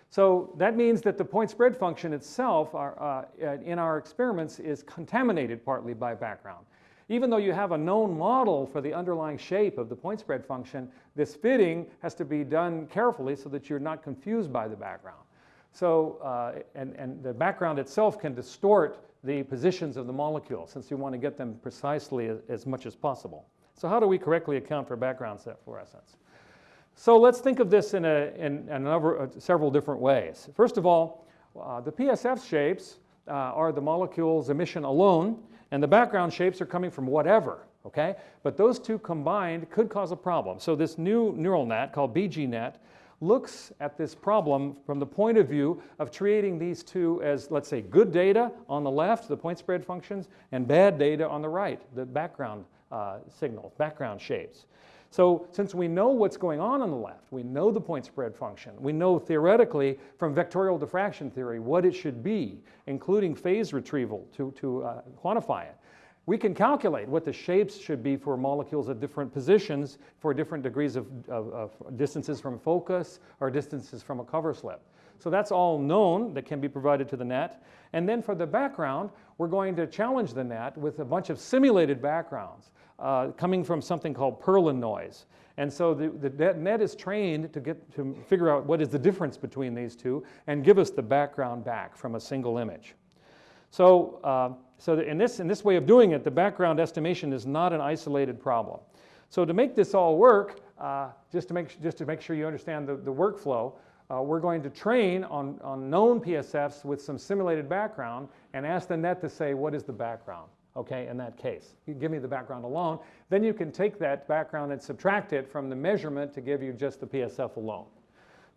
So that means that the point spread function itself are, uh, in our experiments is contaminated partly by background. Even though you have a known model for the underlying shape of the point spread function, this fitting has to be done carefully so that you're not confused by the background. So, uh, and, and the background itself can distort the positions of the molecule since you want to get them precisely as, as much as possible. So how do we correctly account for background set fluorescence? So let's think of this in, a, in, in uh, several different ways. First of all, uh, the PSF shapes uh, are the molecule's emission alone, and the background shapes are coming from whatever, okay? But those two combined could cause a problem. So this new neural net called BGNet looks at this problem from the point of view of treating these two as, let's say, good data on the left, the point spread functions, and bad data on the right, the background uh, signals, background shapes. So since we know what's going on on the left, we know the point spread function, we know theoretically from vectorial diffraction theory what it should be, including phase retrieval to, to uh, quantify it. We can calculate what the shapes should be for molecules at different positions for different degrees of, of, of distances from focus or distances from a cover slip. So that's all known that can be provided to the net. And then for the background, we're going to challenge the net with a bunch of simulated backgrounds uh, coming from something called Perlin noise. And so the, the net is trained to, get, to figure out what is the difference between these two and give us the background back from a single image. So, uh, so in, this, in this way of doing it, the background estimation is not an isolated problem. So to make this all work, uh, just, to make, just to make sure you understand the, the workflow, uh, we're going to train on, on known PSFs with some simulated background and ask the net to say what is the background okay, in that case. You give me the background alone, then you can take that background and subtract it from the measurement to give you just the PSF alone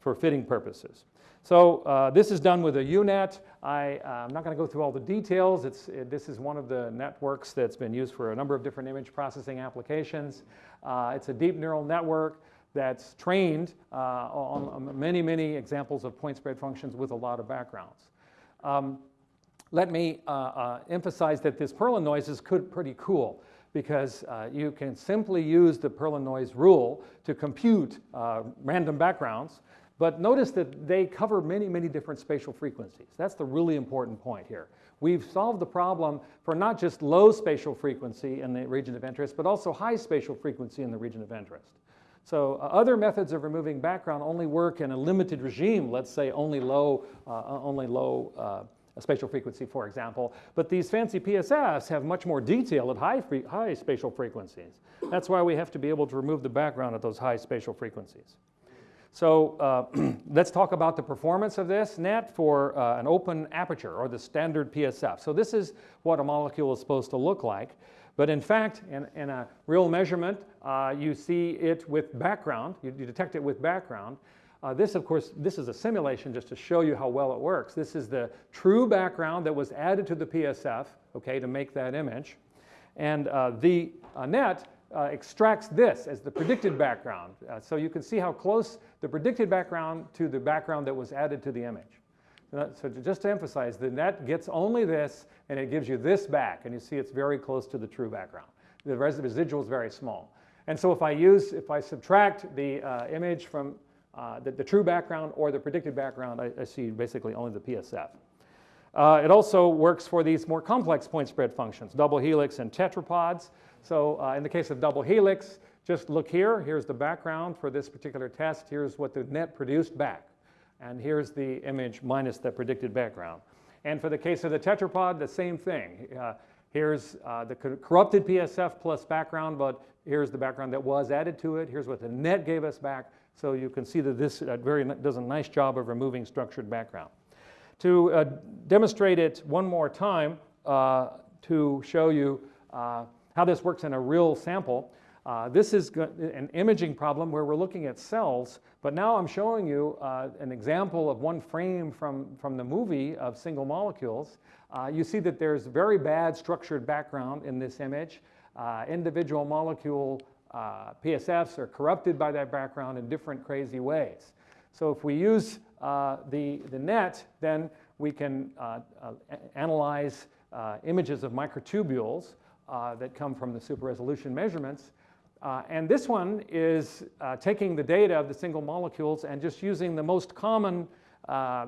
for fitting purposes. So uh, this is done with a UNet. I, am uh, not going to go through all the details. It's, it, this is one of the networks that's been used for a number of different image processing applications. Uh, it's a deep neural network that's trained uh, on many, many examples of point spread functions with a lot of backgrounds. Um, let me uh, uh, emphasize that this Perlin noise is pretty cool because uh, you can simply use the Perlin noise rule to compute uh, random backgrounds. But notice that they cover many, many different spatial frequencies. That's the really important point here. We've solved the problem for not just low spatial frequency in the region of interest, but also high spatial frequency in the region of interest. So uh, other methods of removing background only work in a limited regime, let's say only low, uh, only low uh, a spatial frequency, for example. But these fancy PSFs have much more detail at high, high spatial frequencies. That's why we have to be able to remove the background at those high spatial frequencies. So uh, [clears throat] let's talk about the performance of this net for uh, an open aperture or the standard PSF. So this is what a molecule is supposed to look like. But in fact, in, in a real measurement, uh, you see it with background. You, you detect it with background. Uh, this, of course, this is a simulation just to show you how well it works. This is the true background that was added to the PSF, okay, to make that image. And uh, the uh, net uh, extracts this as the predicted background. Uh, so you can see how close the predicted background to the background that was added to the image. So just to emphasize, the net gets only this, and it gives you this back, and you see it's very close to the true background. The residual is very small. And so if I use, if I subtract the uh, image from uh, the, the, true background or the predicted background, I, I see basically only the PSF. Uh, it also works for these more complex point spread functions, double helix and tetrapods. So uh, in the case of double helix, just look here. Here's the background for this particular test. Here's what the net produced back. And here's the image minus the predicted background. And for the case of the tetrapod, the same thing. Uh, here's uh, the corrupted PSF plus background, but here's the background that was added to it. Here's what the net gave us back. So you can see that this uh, very does a nice job of removing structured background. To uh, demonstrate it one more time, uh, to show you uh, how this works in a real sample, uh, this is an imaging problem where we're looking at cells, but now I'm showing you uh, an example of one frame from, from the movie of single molecules. you see that there's very bad structured background in this image. individual molecule uh, PSFs are corrupted by that background in different crazy ways. So if we use uh, the, the net, then we can uh, uh, analyze uh, images of microtubules uh, that come from the super resolution measurements. And this one is taking the data of the single molecules and just using the most common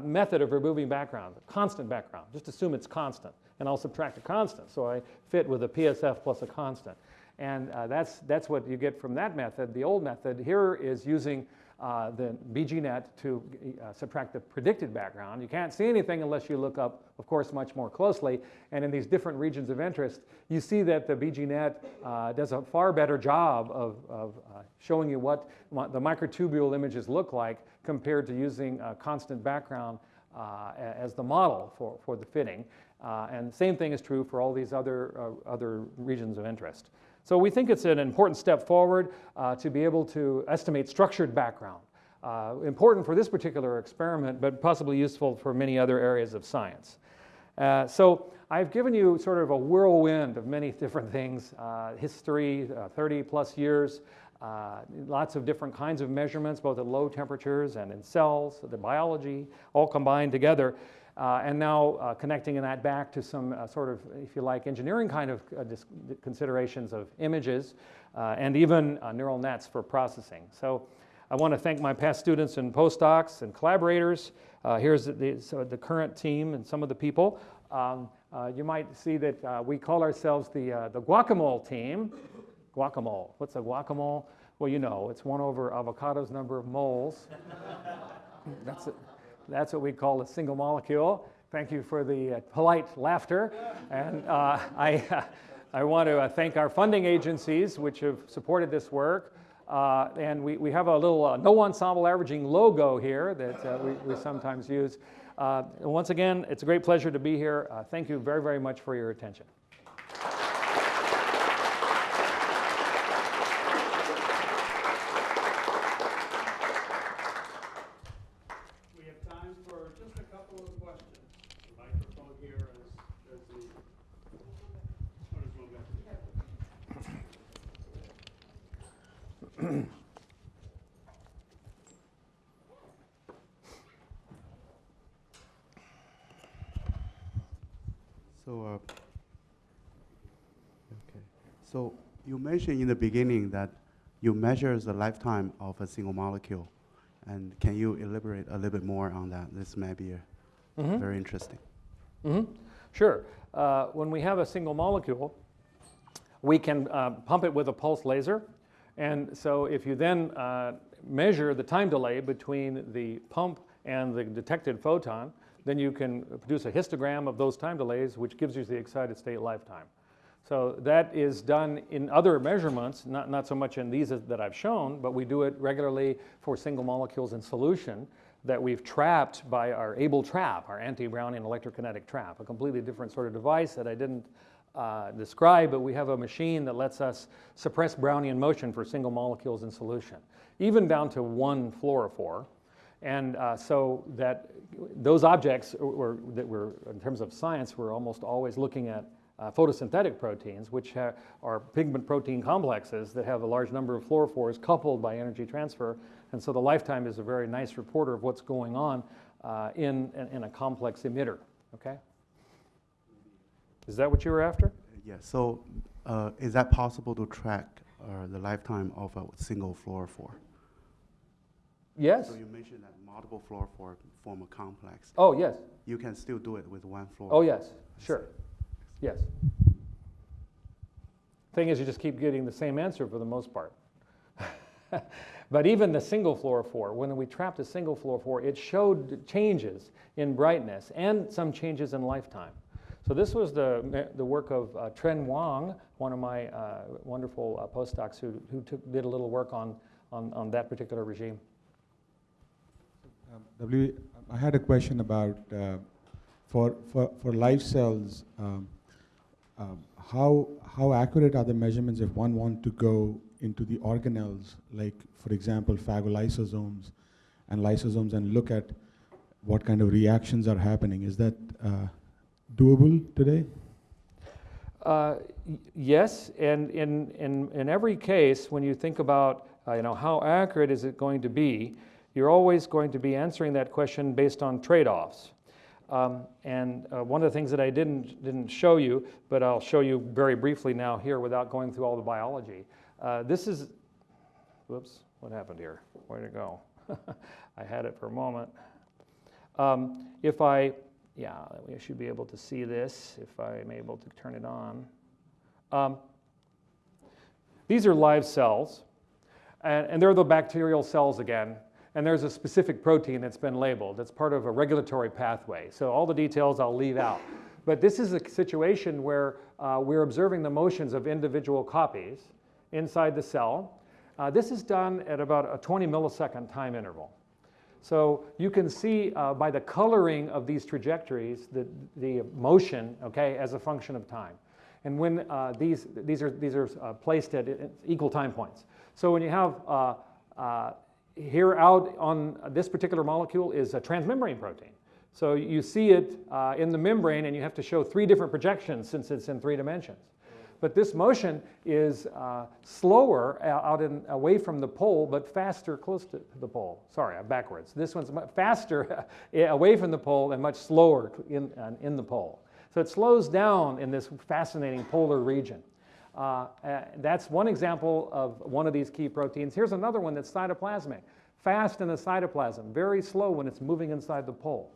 method of removing background, constant background. Just assume it's constant, and I'll subtract a constant. So I fit with a PSF plus a constant. And uh, that's, that's what you get from that method. The old method here is using uh, the BGNet to uh, subtract the predicted background. You can't see anything unless you look up, of course, much more closely. And in these different regions of interest, you see that the BGNet uh, does a far better job of, of uh, showing you what the microtubule images look like compared to using a constant background uh, as the model for, for the fitting. Uh, and the same thing is true for all these other, other regions of interest. So we think it's an important step forward uh, to be able to estimate structured background. Uh, important for this particular experiment, but possibly useful for many other areas of science. Uh, so I've given you sort of a whirlwind of many [laughs] different things, uh, history, uh, 30 plus years, uh, lots of different kinds of measurements, both at low temperatures and in cells, the biology, all combined together. Uh, and now uh, connecting that back to some uh, sort of, if you like, engineering kind of uh, considerations of images uh, and even uh, neural nets for processing. So I want to thank my past students and postdocs and collaborators. Here's the, so the current team and some of the people. Um, you might see that we call ourselves the, the guacamole team. Guacamole. What's a guacamole? Well, you know, it's one over avocado's number of moles. [laughs] That's it. That's what we call a single molecule. Thank you for the uh, polite laughter. And uh, [laughs] I, I want to uh, thank our funding agencies, which have supported this work. Uh, and we, we have a little uh, no ensemble averaging logo here that we, we sometimes use. Once again, it's a great pleasure to be here. Thank you very, very much for your attention. We have time for just a couple of questions. The microphone here is, is the. oh, there's one back there. So, uh, okay. So you mentioned in the beginning that you measure the lifetime of a single molecule. And can you elaborate a little bit more on that? This may be uh, Mhm. very interesting. hmm Sure. Uh, when we have a single molecule, we can uh, pump it with a pulse laser. And so if you then uh, measure the time delay between the pump and the detected photon, then you can produce a histogram of those time delays, which gives you the excited state lifetime. So that is done in other measurements, not, not so much in these that I've shown, but we do it regularly for single molecules in solution that we've trapped by our ABEL trap, our anti-Brownian electrokinetic trap, a completely different sort of device that I didn't uh, describe, but we have a machine that lets us suppress Brownian motion for single molecules in solution, even down to one fluorophore. And uh, so that those objects were, that were, in terms of science, we're almost always looking at uh, photosynthetic proteins, which are pigment protein complexes that have a large number of fluorophores coupled by energy transfer. And so the lifetime is a very nice reporter of what's going on uh, in, in, a complex emitter. Okay? Is that what you were after? Yeah, so uh, is that possible to track uh, the lifetime of a single fluorophore? Yes. So you mentioned that multiple fluorophore form a complex. Oh, yes. You can still do it with one fluorophore. Oh, yes. Sure. Yes. Thing is, you just keep getting the same answer for the most part. [laughs] but even the single fluorophore, when we trapped a single fluorophore, it showed changes in brightness and some changes in lifetime. So this was the, the work of uh, Tren Wang, one of my uh, wonderful uh, postdocs who, who took, did a little work on, on, on that particular regime. Um, W, I had a question about uh, for, for, for live cells, um, um, how, how accurate are the measurements if one want to go into the organelles, like, for example, phagolysosomes and lysosomes, and look at what kind of reactions are happening? Is that uh, doable today? Uh, Yes, and in, in, in every case, when you think about, uh, you know, how accurate is it going to be, you're always going to be answering that question based on trade-offs. Um, and uh, one of the things that I didn't, didn't show you, but I'll show you very briefly now here without going through all the biology. Uh, this is, whoops, what happened here? Where'd it go? [laughs] I had it for a moment. Um, if I, yeah, we should be able to see this if I'm able to turn it on. Um, these are live cells, and, and they're the bacterial cells again. And there's a specific protein that's been labeled. That's part of a regulatory pathway. So all the details I'll leave out. But this is a situation where uh, we're observing the motions of individual copies inside the cell. Uh, this is done at about a 20 millisecond time interval. So you can see uh, by the coloring of these trajectories the, the motion, okay, as a function of time. And when uh, these, these are, these are uh, placed at equal time points. So when you have uh, here out on this particular molecule is a transmembrane protein. So you see it uh, in the membrane and you have to show three different projections since it's in three dimensions. But this motion is uh, slower uh, out in, away from the pole, but faster close to the pole. Sorry, I'm backwards. This one's faster [laughs] away from the pole and much slower in, uh, in the pole. So it slows down in this fascinating polar region. Uh, uh, that's one example of one of these key proteins. Here's another one that's cytoplasmic. Fast in the cytoplasm, very slow when it's moving inside the pole.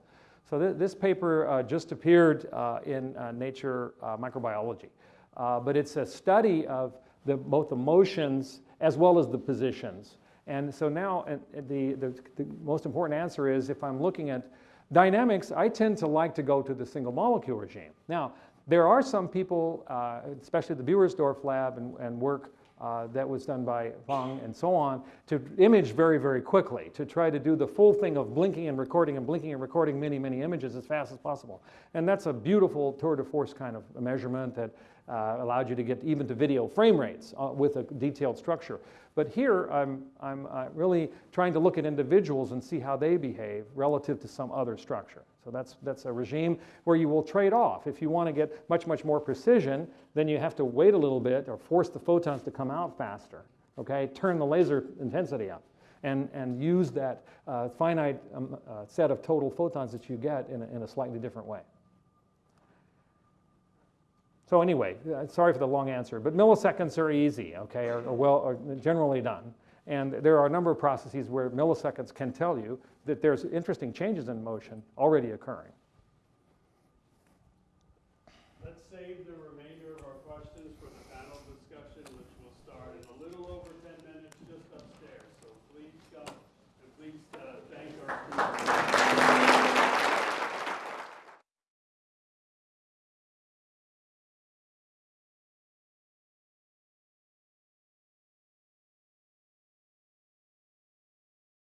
So th- this paper uh, just appeared uh, in uh, Nature uh, Microbiology. But it's a study of the, both the motions as well as the positions. And so now the, the, the most important answer is if I'm looking at dynamics, I tend to like to go to the single molecule regime. Now, there are some people, uh, especially the Bewersdorf lab and, and work uh, that was done by Wang and so on, to image very, very quickly, to try to do the full thing of blinking and recording and blinking and recording many, many images as fast as possible. And that's a beautiful tour de force kind of measurement that uh, allowed you to get even to video frame rates uh, with a detailed structure. But here, I'm, I'm uh, really trying to look at individuals and see how they behave relative to some other structure. So that's, that's a regime where you will trade off. If you want to get much, much more precision, then you have to wait a little bit or force the photons to come out faster, okay? Turn the laser intensity up and, and use that uh, finite um, uh, set of total photons that you get in a, in a slightly different way. So anyway, uh, sorry for the long answer, but milliseconds are easy, okay, or, or well, are generally done. And there are a number of processes where milliseconds can tell you that there's interesting changes in motion already occurring.